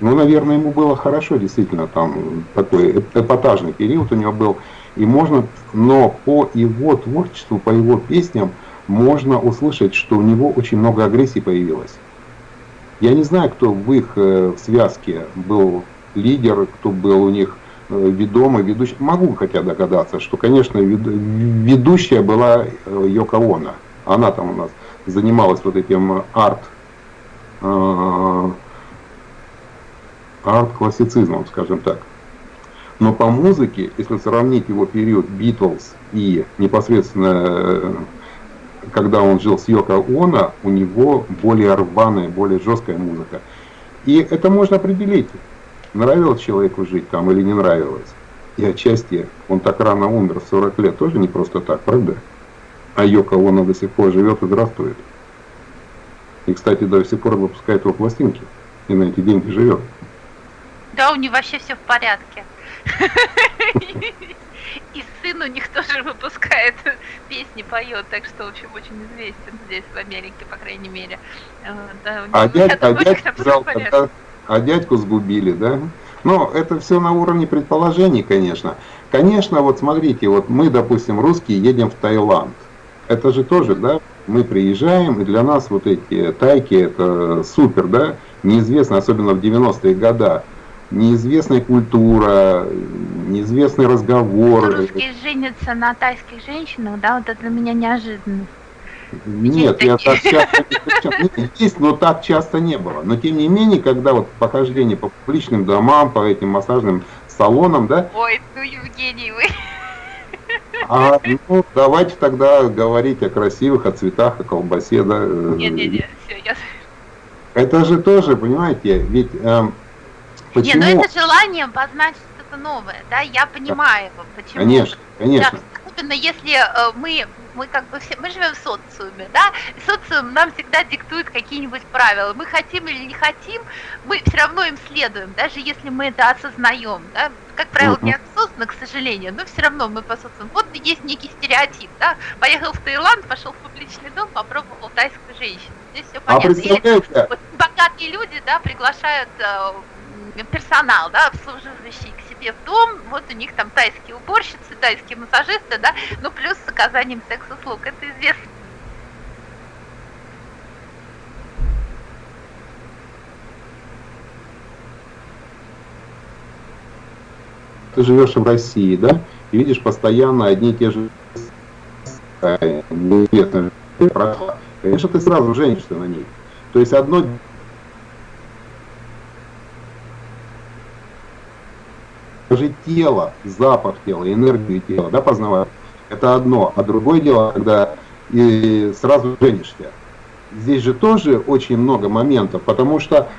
ну, наверное, ему было хорошо, действительно, там такой эпатажный период у него был. И можно, но по его творчеству, по его песням, можно услышать, что у него очень много агрессии появилось. Я не знаю, кто в их э, связке был лидер, кто был у них э, ведомый, ведущий. Могу хотя догадаться, что, конечно, ведущая была э, Йоко Оно. Она там у нас занималась вот этим арт, арт-классицизмом, скажем так. Но по музыке, если сравнить его период Битлз и непосредственно когда он жил с Йоко Оно, у него более рваная, более жесткая музыка. И это можно определить, нравилось человеку жить там или не нравилось. И отчасти он так рано умер, в 40 лет, тоже не просто так, правда? А Йоко Оно до сих пор живет и здравствует. И, кстати, до сих пор выпускает его пластинки. И на эти деньги живет. Да, у него вообще все в порядке. *laughs* И сын у них тоже выпускает *laughs* песни, поет, так что, в общем, очень известен здесь, в Америке, по крайней мере. Да, а, дядь, а, дядьку жалко, да? а дядьку сгубили, да? Но это все на уровне предположений, конечно. Конечно, вот смотрите, вот мы, допустим, русские едем в Таиланд. Это же тоже, да, мы приезжаем, и для нас вот эти тайки, это супер, да, неизвестно, особенно в 90-е годы неизвестная культура, неизвестный разговор. Русские женятся на тайских женщинах, да, вот это для меня неожиданно. Нет, я так часто не *laughs* есть, но так часто не было. Но тем не менее, когда вот похождение по публичным домам, по этим массажным салонам, да. Ой, ну Евгений, вы. А ну давайте тогда говорить о красивых, о цветах, о колбасе, да. Нет, нет, нет, все, я. Это же тоже, понимаете, ведь эм, Почему? Не, ну это желание познать что-то новое, да, я понимаю, почему. Конечно, конечно. Да, особенно если э, мы, мы как бы все, мы живем в социуме, да, и социум нам всегда диктует какие-нибудь правила. Мы хотим или не хотим, мы все равно им следуем, даже если мы это осознаем, да. Как правило, uh-huh. неосознанно, к сожалению, но все равно мы по социуму. Вот есть некий стереотип, да, поехал в Таиланд, пошел в публичный дом, попробовал тайскую женщину. Здесь все а понятно. А или, богатые люди, да, приглашают э, персонал, да, обслуживающий к себе в дом, вот у них там тайские уборщицы, тайские массажисты, да, ну плюс с оказанием секс-услуг, это известно. Ты живешь в России, да, и видишь постоянно одни и те же неизвестные конечно, ты сразу женишься на ней. То есть одно даже тело, запах тела, энергию тела, да, познавать, это одно. А другое дело, когда и сразу женишься. Здесь же тоже очень много моментов, потому что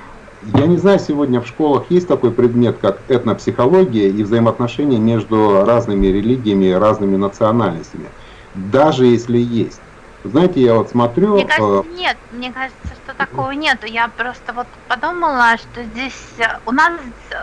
я не знаю, сегодня в школах есть такой предмет, как этнопсихология и взаимоотношения между разными религиями разными национальностями. Даже если есть, Знаете, я вот смотрю... Мне кажется, э, нет, мне кажется, что такого нету. Я просто вот подумала, что здесь э, у нас,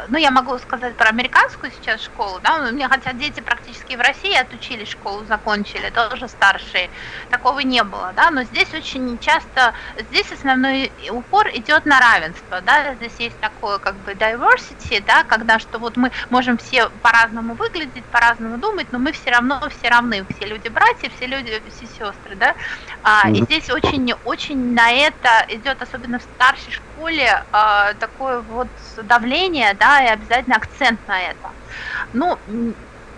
ну я могу сказать про американскую сейчас школу, да, у меня хотя дети практически в России отучились школу, закончили, тоже старшие, такого не было, да, но здесь очень часто, здесь основной упор идет на равенство, да, здесь есть такое как бы diversity, да, когда что вот мы можем все по-разному выглядеть, по-разному думать, но мы все равно все равны, все люди братья, все люди, все сестры, да, а. И здесь очень, очень на это идет, особенно в старшей школе, а, такое вот давление, да, и обязательно акцент на это. Ну,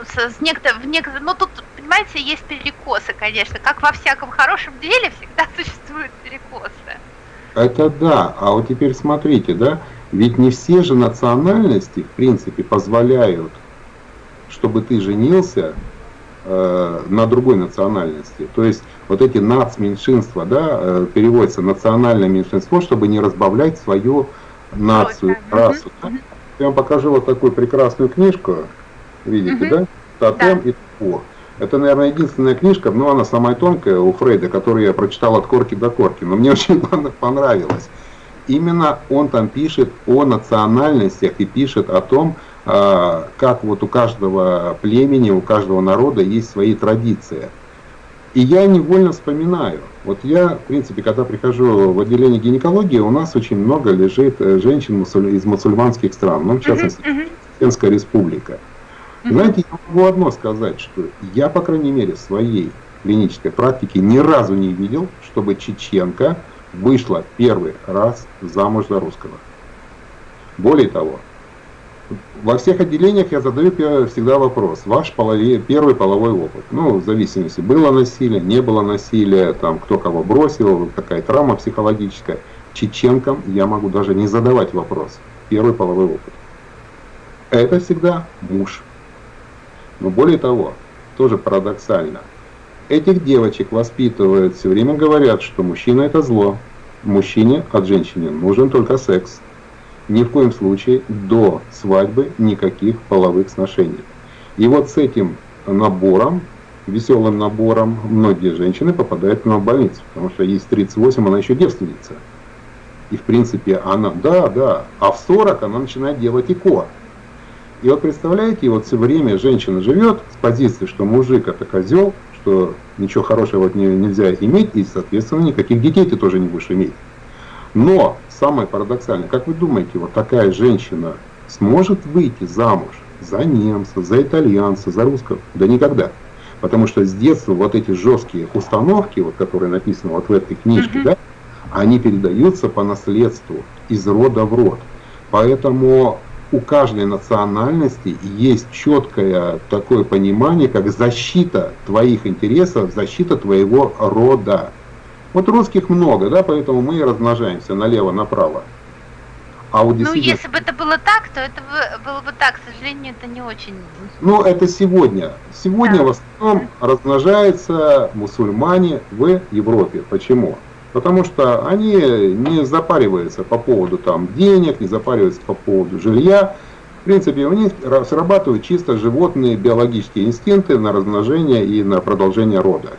с, с некотор, в некотор, ну тут, понимаете, есть перекосы, конечно, как во всяком хорошем деле всегда *laughs* существуют перекосы. Это да, а вот теперь смотрите, да, ведь не все же национальности, в принципе, позволяют, чтобы ты женился э, на другой национальности. То есть вот эти нацменьшинства, да, э, переводится национальное меньшинство, чтобы не разбавлять свою нацию, расу. Да? Я вам покажу вот такую прекрасную книжку, видите, да? Тотем да. и Тпо. Это, наверное, единственная книжка, но она самая тонкая у Фрейда, которую я прочитал от корки до корки, но мне *laughs* очень понравилось. Именно он там пишет о национальностях и пишет о том, а, как вот у каждого племени, у каждого народа есть свои традиции. И я невольно вспоминаю. Вот я, в принципе, когда прихожу в отделение гинекологии, у нас очень много лежит э, женщин из мусульманских стран, ну, в частности, Чеченская республика. Знаете, я могу одно сказать, что я, по крайней мере, в своей клинической практике ни разу не видел, чтобы чеченка вышла первый раз замуж за русского. Более того, во всех отделениях я задаю всегда вопрос. Ваш половой, первый половой опыт. Ну, в зависимости, было насилие, не было насилия, там, кто кого бросил, какая травма психологическая. Чеченкам я могу даже не задавать вопрос. Первый половой опыт. Это всегда муж. Но более того, тоже парадоксально, этих девочек воспитывают, все время говорят, что мужчина это зло. Мужчине от женщины нужен только секс ни в коем случае до свадьбы никаких половых сношений. И вот с этим набором, веселым набором, многие женщины попадают в больницу, потому что ей 38, она еще девственница. И в принципе она, да, да, а в 40 она начинает делать ИКО. И вот представляете, вот все время женщина живет с позиции, что мужик это козел, что ничего хорошего от нее нельзя иметь, и, соответственно, никаких детей ты тоже не будешь иметь. Но самое парадоксальное, как вы думаете, вот такая женщина сможет выйти замуж за немца, за итальянца, за русского? Да никогда. Потому что с детства вот эти жесткие установки, вот, которые написаны вот в этой книжке, mm-hmm. да, они передаются по наследству из рода в род. Поэтому у каждой национальности есть четкое такое понимание, как защита твоих интересов, защита твоего рода. Вот русских много, да, поэтому мы и размножаемся налево-направо. А вот действительно... Ну, если бы это было так, то это было бы так, к сожалению, это не очень... Ну, это сегодня. Сегодня да. в основном размножаются мусульмане в Европе. Почему? Потому что они не запариваются по поводу там, денег, не запариваются по поводу жилья. В принципе, у них срабатывают чисто животные биологические инстинкты на размножение и на продолжение рода.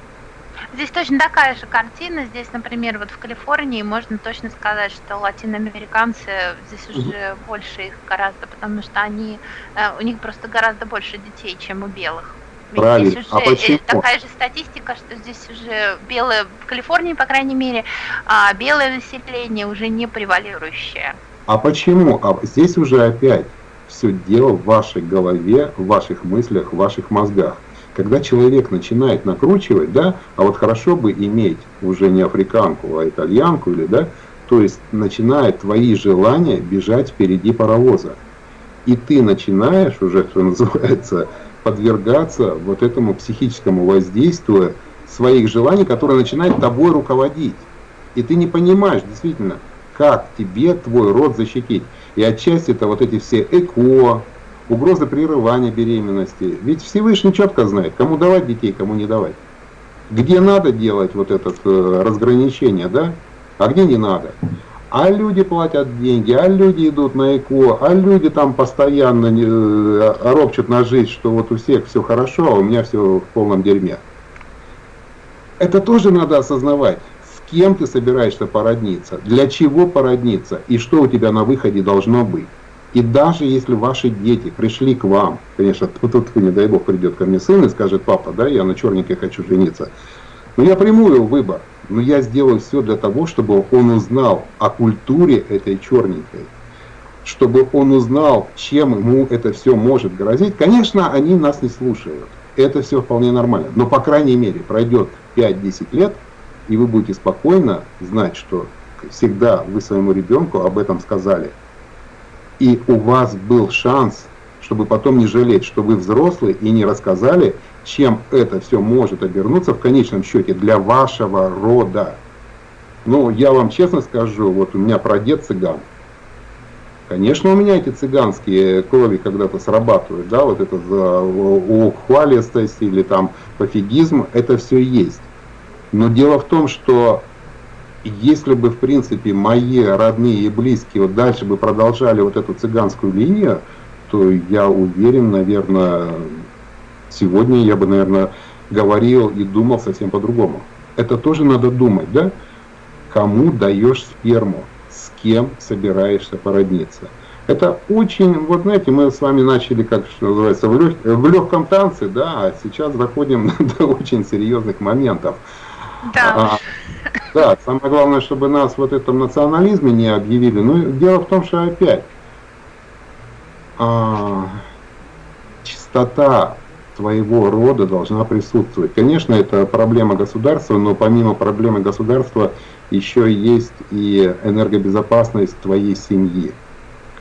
Здесь точно такая же картина. Здесь, например, вот в Калифорнии можно точно сказать, что латиноамериканцы здесь уже больше их гораздо, потому что они э, у них просто гораздо больше детей, чем у белых. Правильно. Здесь уже а почему? такая же статистика, что здесь уже белое, в Калифорнии, по крайней мере, а белое население уже не превалирующее. А почему? А здесь уже опять все дело в вашей голове, в ваших мыслях, в ваших мозгах когда человек начинает накручивать, да, а вот хорошо бы иметь уже не африканку, а итальянку, или, да, то есть начинает твои желания бежать впереди паровоза. И ты начинаешь уже, что называется, подвергаться вот этому психическому воздействию своих желаний, которые начинают тобой руководить. И ты не понимаешь действительно, как тебе твой род защитить. И отчасти это вот эти все ЭКО, угроза прерывания беременности. Ведь Всевышний четко знает, кому давать детей, кому не давать. Где надо делать вот это э, разграничение, да, а где не надо. А люди платят деньги, а люди идут на ЭКО, а люди там постоянно э, ропчут на жизнь, что вот у всех все хорошо, а у меня все в полном дерьме. Это тоже надо осознавать. С кем ты собираешься породниться, для чего породниться и что у тебя на выходе должно быть. И даже если ваши дети пришли к вам, конечно, тут, не дай бог, придет ко мне сын и скажет, папа, да, я на черненькой хочу жениться. Но я приму его выбор, но я сделаю все для того, чтобы он узнал о культуре этой черненькой, чтобы он узнал, чем ему это все может грозить. Конечно, они нас не слушают, это все вполне нормально, но по крайней мере пройдет 5-10 лет, и вы будете спокойно знать, что всегда вы своему ребенку об этом сказали – и у вас был шанс, чтобы потом не жалеть, что вы взрослые и не рассказали, чем это все может обернуться в конечном счете для вашего рода. Ну, я вам честно скажу, вот у меня прадед цыган. Конечно, у меня эти цыганские крови когда-то срабатывают, да, вот это за ухвалистость или там пофигизм, это все есть. Но дело в том, что если бы, в принципе, мои родные и близкие вот дальше бы продолжали вот эту цыганскую линию, то я уверен, наверное, сегодня я бы, наверное, говорил и думал совсем по-другому. Это тоже надо думать, да? Кому даешь сперму, с кем собираешься породниться. Это очень, вот знаете, мы с вами начали, как что называется, в, лег, в легком танце, да, а сейчас заходим *laughs* до очень серьезных моментов. Да. А, да, самое главное, чтобы нас вот этом национализме не объявили. Но дело в том, что опять а, чистота твоего рода должна присутствовать. Конечно, это проблема государства, но помимо проблемы государства еще есть и энергобезопасность твоей семьи.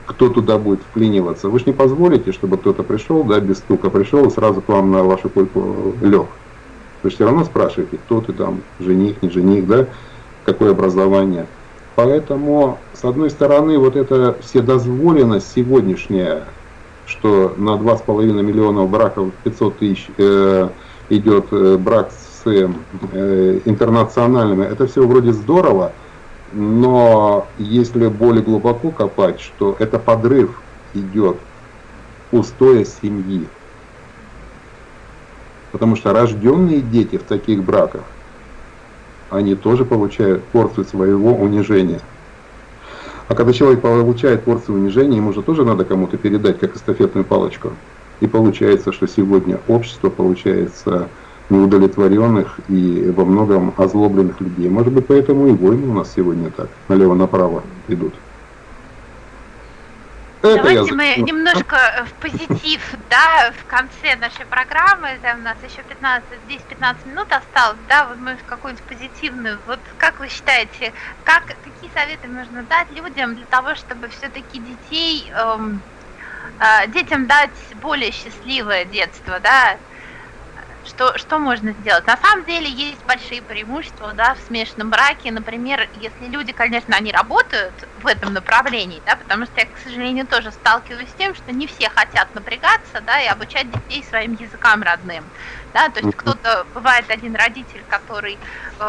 Кто туда будет вклиниваться? Вы же не позволите, чтобы кто-то пришел, да, без стука пришел и сразу к вам на вашу койку лег. Вы все равно спрашиваете, кто ты там, жених, не жених, да, какое образование. Поэтому, с одной стороны, вот эта вседозволенность сегодняшняя, что на 2,5 миллиона браков 500 тысяч э, идет э, брак с э, интернациональными, это все вроде здорово, но если более глубоко копать, что это подрыв идет устоя семьи. Потому что рожденные дети в таких браках, они тоже получают порцию своего унижения. А когда человек получает порцию унижения, ему же тоже надо кому-то передать, как эстафетную палочку. И получается, что сегодня общество получается неудовлетворенных и во многом озлобленных людей. Может быть, поэтому и войны у нас сегодня так, налево-направо идут. Это Давайте мы немножко в позитив, да, в конце нашей программы, там у нас еще 15, 10-15 минут осталось, да, вот мы в какую-нибудь позитивную, вот как вы считаете, как, какие советы можно дать людям для того, чтобы все-таки детей, эм, э, детям дать более счастливое детство, да, что, что можно сделать? На самом деле есть большие преимущества да, в смешанном браке. Например, если люди, конечно, они работают в этом направлении, да, потому что я, к сожалению, тоже сталкиваюсь с тем, что не все хотят напрягаться да, и обучать детей своим языкам родным. Да, то есть кто-то, бывает один родитель, который э,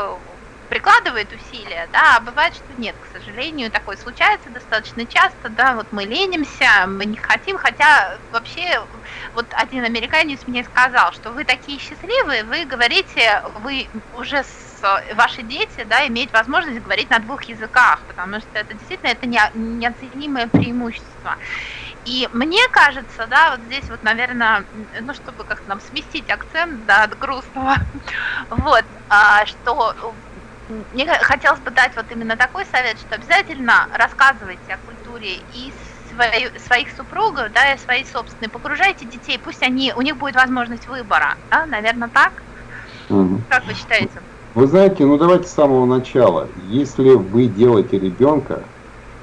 прикладывает усилия, да, а бывает, что нет, к сожалению, такое случается достаточно часто, да, вот мы ленимся, мы не хотим, хотя вообще вот один американец мне сказал, что вы такие счастливые, вы говорите, вы уже с ваши дети, да, имеют возможность говорить на двух языках, потому что это действительно это не, неоценимое преимущество. И мне кажется, да, вот здесь вот, наверное, ну, чтобы как-то нам сместить акцент, да, от грустного, *laughs* вот, а, что мне хотелось бы дать вот именно такой совет, что обязательно рассказывайте о культуре и свои, своих супругов, да, и свои собственные, погружайте детей, пусть они, у них будет возможность выбора, да, наверное, так? Угу. Как вы считаете? Вы знаете, ну давайте с самого начала. Если вы делаете ребенка,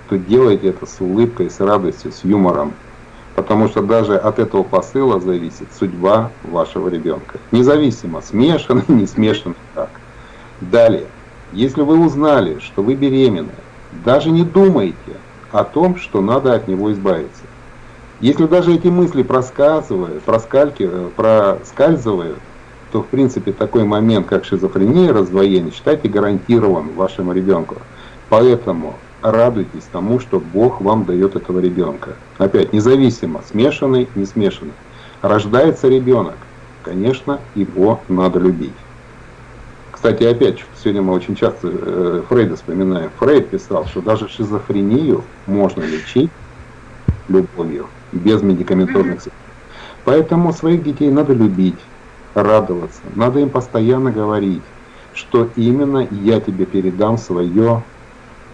то делайте это с улыбкой, с радостью, с юмором. Потому что даже от этого посыла зависит судьба вашего ребенка. Независимо, смешанный, *laughs* не смешанный, так. Далее. Если вы узнали, что вы беременны, даже не думайте о том, что надо от него избавиться. Если даже эти мысли проскальзывают, проскальзывают, проскальзывают то в принципе такой момент, как шизофрения, раздвоение, считайте гарантирован вашему ребенку. Поэтому радуйтесь тому, что Бог вам дает этого ребенка. Опять, независимо, смешанный, не смешанный. Рождается ребенок, конечно, его надо любить Кстати, опять, сегодня мы очень часто э, Фрейда вспоминаем. Фрейд писал, что даже шизофрению можно лечить любовью, без медикаментозных средств. Поэтому своих детей надо любить, радоваться, надо им постоянно говорить, что именно я тебе передам свое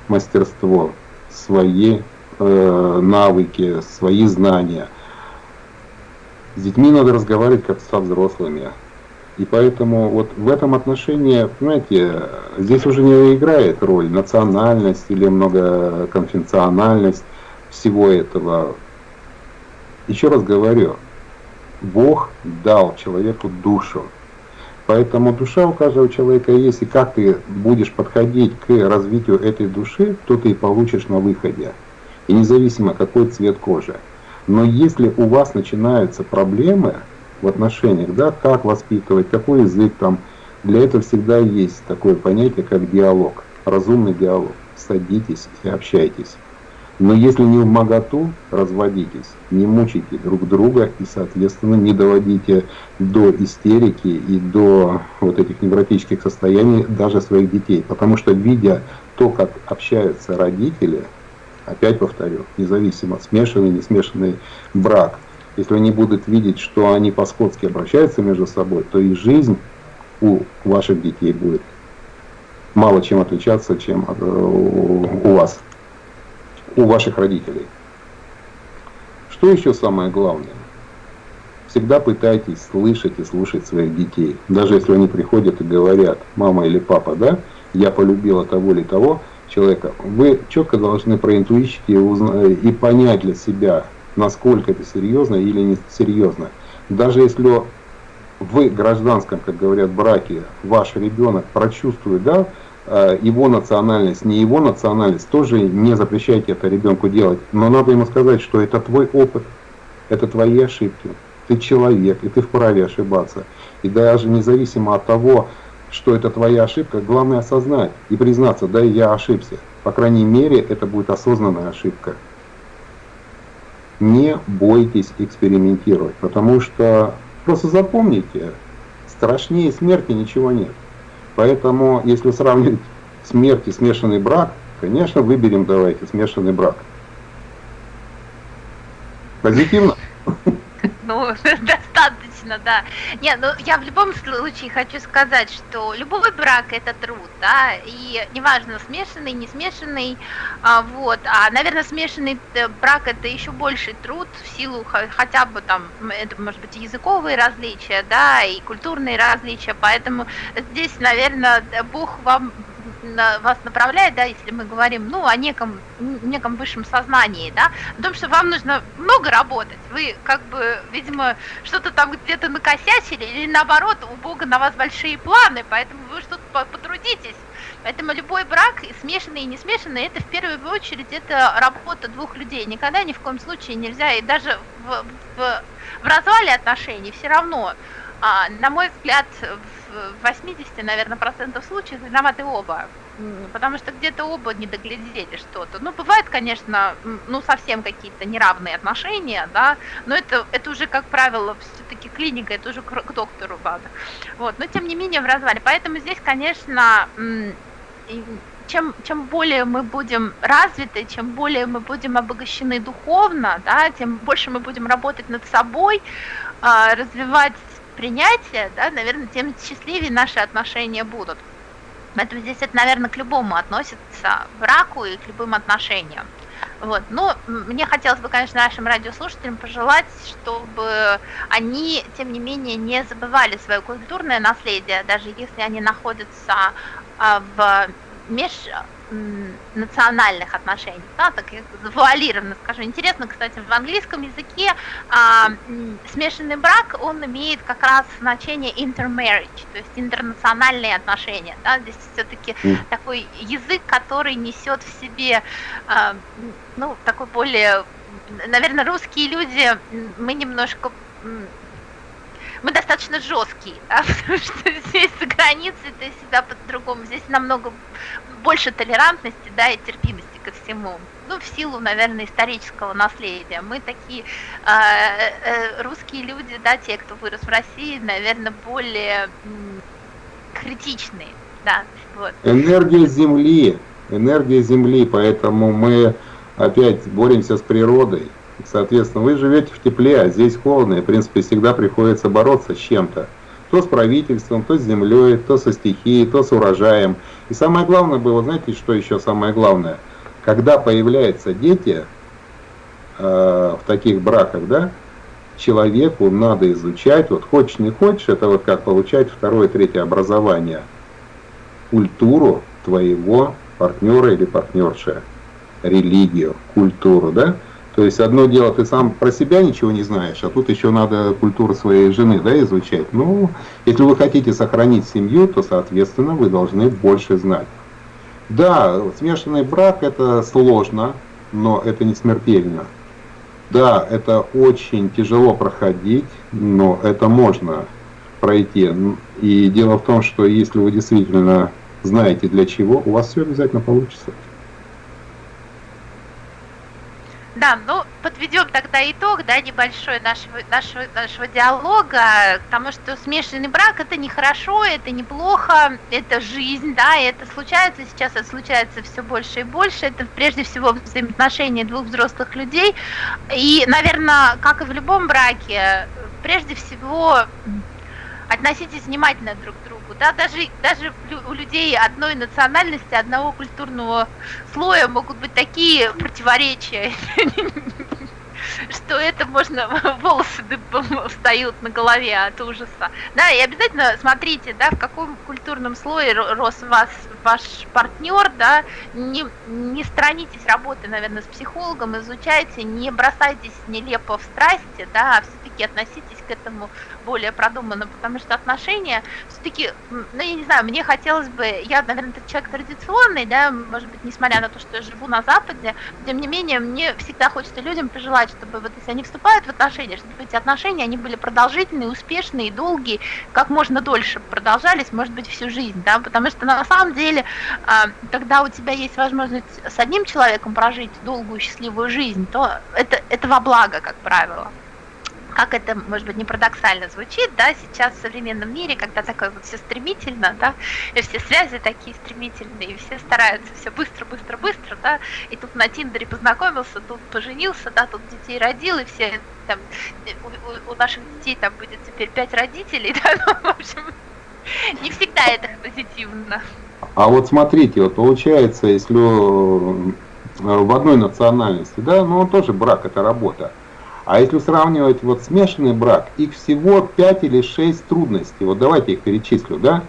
мастерство, свои э, навыки, свои знания. С детьми надо разговаривать как со взрослыми. И поэтому вот в этом отношении, понимаете, здесь уже не играет роль национальность или многоконфессиональность всего этого. Еще раз говорю, Бог дал человеку душу. Поэтому душа у каждого человека есть, и как ты будешь подходить к развитию этой души, то ты и получишь на выходе. И независимо какой цвет кожи. Но если у вас начинаются проблемы, в отношениях, да, как воспитывать, какой язык там. Для этого всегда есть такое понятие, как диалог, разумный диалог. Садитесь и общайтесь. Но если не в моготу, разводитесь, не мучайте друг друга и, соответственно, не доводите до истерики и до вот этих невротических состояний даже своих детей. Потому что, видя то, как общаются родители, опять повторю, независимо, смешанный, не смешанный брак, если они будут видеть, что они по-скотски обращаются между собой, то и жизнь у ваших детей будет мало чем отличаться, чем э, у вас, у ваших родителей. Что еще самое главное? Всегда пытайтесь слышать и слушать своих детей. Даже если они приходят и говорят, мама или папа, да, я полюбила того или того человека, вы четко должны проинтуичить и, и понять для себя, насколько это серьезно или не серьезно. Даже если в гражданском, как говорят, браке ваш ребенок прочувствует, да, э, его национальность, не его национальность, тоже не запрещайте это ребенку делать. Но надо ему сказать, что это твой опыт, это твои ошибки. Ты человек, и ты вправе ошибаться. И даже независимо от того, что это твоя ошибка, главное осознать и признаться, да, я ошибся. По крайней мере, это будет осознанная ошибка не бойтесь экспериментировать, потому что просто запомните, страшнее смерти ничего нет. Поэтому, если сравнивать смерть и смешанный брак, конечно, выберем давайте смешанный брак. Позитивно? *laughs* Ну, *laughs* достаточно, да. Не, ну я в любом случае хочу сказать, что любой брак это труд, да, и неважно, смешанный, не смешанный, а, вот, а, наверное, смешанный брак это еще больший труд в силу хотя бы там, это может быть языковые различия, да, и культурные различия, поэтому здесь, наверное, Бог вам вас направляет, да, если мы говорим, ну, о неком, неком высшем сознании, да, о том, что вам нужно много работать, вы как бы, видимо, что-то там где-то накосячили, или наоборот, у Бога на вас большие планы, поэтому вы что-то потрудитесь. Поэтому любой брак, смешанный, и не смешанный, это в первую очередь это работа двух людей. Никогда ни в коем случае нельзя, и даже в, в, в развале отношений все равно, а, на мой взгляд, в 80, наверное, процентов случаев виноваты оба. Потому что где-то оба не доглядели что-то. Ну, бывает, конечно, ну, совсем какие-то неравные отношения, да, но это, это уже, как правило, все-таки клиника, это уже к, доктору надо. Вот, но тем не менее в развале. Поэтому здесь, конечно, чем, чем более мы будем развиты, чем более мы будем обогащены духовно, да, тем больше мы будем работать над собой, а, развивать принятия, да, наверное, тем счастливее наши отношения будут. Поэтому здесь это, наверное, к любому относится, браку и к любым отношениям. Вот. Но мне хотелось бы, конечно, нашим радиослушателям пожелать, чтобы они, тем не менее, не забывали свое культурное наследие, даже если они находятся а, в меж национальных отношений, да, так завуалированно скажу. Интересно, кстати, в английском языке а, смешанный брак, он имеет как раз значение intermarriage, то есть интернациональные отношения. Да, здесь все-таки mm. такой язык, который несет в себе, а, ну, такой более, наверное, русские люди, мы немножко мы достаточно жесткие, да, *laughs* потому что здесь за границей это всегда по-другому. Здесь намного больше толерантности, да, и терпимости ко всему. Ну, в силу, наверное, исторического наследия. Мы такие э, э, русские люди, да, те, кто вырос в России, наверное, более критичные. Да, вот. Энергия Земли, энергия Земли, поэтому мы опять боремся с природой. Соответственно, вы живете в тепле, а здесь холодно, и, в принципе, всегда приходится бороться с чем-то. То с правительством, то с землей, то со стихией, то с урожаем. И самое главное было, знаете, что еще самое главное? Когда появляются дети э, в таких браках, да, человеку надо изучать, вот хочешь не хочешь, это вот как получать второе, третье образование, культуру твоего партнера или партнерши, религию, культуру, да, то есть одно дело, ты сам про себя ничего не знаешь, а тут еще надо культуру своей жены да, изучать. Ну, если вы хотите сохранить семью, то, соответственно, вы должны больше знать. Да, смешанный брак это сложно, но это не смертельно. Да, это очень тяжело проходить, но это можно пройти. И дело в том, что если вы действительно знаете для чего, у вас все обязательно получится. Да, ну подведем тогда итог, да, небольшой нашего, нашего, нашего диалога, потому что смешанный брак это нехорошо, это неплохо, это жизнь, да, и это случается сейчас, это случается все больше и больше, это прежде всего взаимоотношения двух взрослых людей, и, наверное, как и в любом браке, прежде всего относитесь внимательно друг к другу, да, даже, даже у людей одной национальности, одного культурного слоя могут быть такие противоречия, *laughs* что это можно, волосы встают на голове от ужаса. Да, и обязательно смотрите, да, в каком культурном слое рос вас ваш партнер, да, не, не странитесь работы, наверное, с психологом, изучайте, не бросайтесь нелепо в страсти, да, а все-таки относитесь к этому более продуманно, потому что отношения все-таки, ну, я не знаю, мне хотелось бы, я, наверное, человек традиционный, да, может быть, несмотря на то, что я живу на Западе, тем не менее, мне всегда хочется людям пожелать, чтобы вот если они вступают в отношения, чтобы эти отношения, они были продолжительные, успешные, долгие, как можно дольше продолжались, может быть, всю жизнь, да, потому что на самом деле, а, когда у тебя есть возможность с одним человеком прожить долгую счастливую жизнь, то это, это во благо, как правило как это, может быть, не парадоксально звучит, да, сейчас в современном мире, когда такое вот все стремительно, да, и все связи такие стремительные, и все стараются все быстро, быстро, быстро, да, и тут на Тиндере познакомился, тут поженился, да, тут детей родил, и все там, у, у наших детей там будет теперь пять родителей, *laughs* да, ну, в общем, не всегда это позитивно. А вот смотрите, вот получается, если э, в одной национальности, да, ну тоже брак, это работа. А если сравнивать вот смешанный брак, их всего 5 или 6 трудностей. Вот давайте их перечислю, да?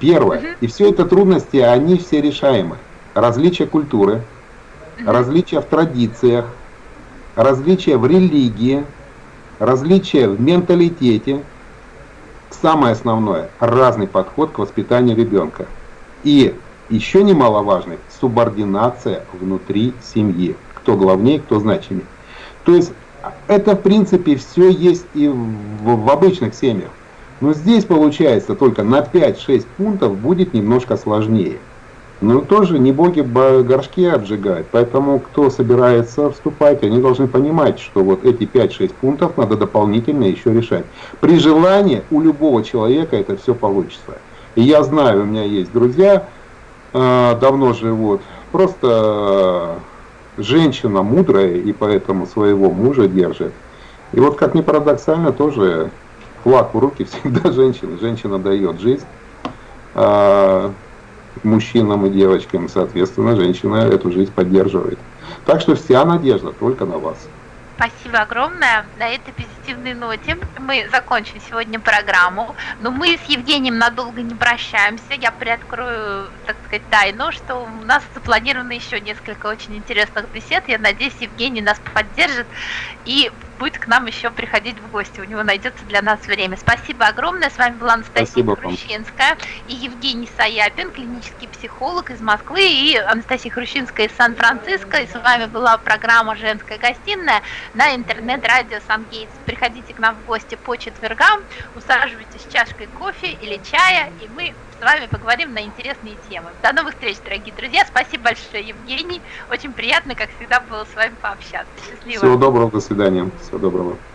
Первое. И все это трудности, они все решаемы. Различия культуры, различия в традициях, различия в религии, различия в менталитете. Самое основное, разный подход к воспитанию ребенка. И еще немаловажный, субординация внутри семьи. Кто главнее, кто значимее. То есть это, в принципе, все есть и в, в обычных семьях. Но здесь, получается, только на 5-6 пунктов будет немножко сложнее. Но тоже не боги горшки обжигают. Поэтому, кто собирается вступать, они должны понимать, что вот эти 5-6 пунктов надо дополнительно еще решать. При желании у любого человека это все получится. И я знаю, у меня есть друзья, э, давно живут, просто женщина мудрая и поэтому своего мужа держит. И вот как ни парадоксально, тоже флаг в руки *laughs* всегда женщина. Женщина дает жизнь а, мужчинам и девочкам, соответственно, женщина эту жизнь поддерживает. Так что вся надежда только на вас. Спасибо огромное. На этой позитивной ноте мы закончим сегодня программу. Но мы с Евгением надолго не прощаемся. Я приоткрою, так сказать, тайну, что у нас запланировано еще несколько очень интересных бесед. Я надеюсь, Евгений нас поддержит и будет к нам еще приходить в гости. У него найдется для нас время. Спасибо огромное. С вами была Анастасия Хрущинская и Евгений Саяпин, клинический психолог из Москвы, и Анастасия Хрущинская из Сан-Франциско. И с вами была программа «Женская гостиная» на интернет-радио «Сангейтс». Приходите к нам в гости по четвергам, усаживайтесь с чашкой кофе или чая, и мы с вами поговорим на интересные темы. До новых встреч, дорогие друзья. Спасибо большое, Евгений. Очень приятно, как всегда, было с вами пообщаться. Счастливо. Всего доброго, до свидания. Всего доброго.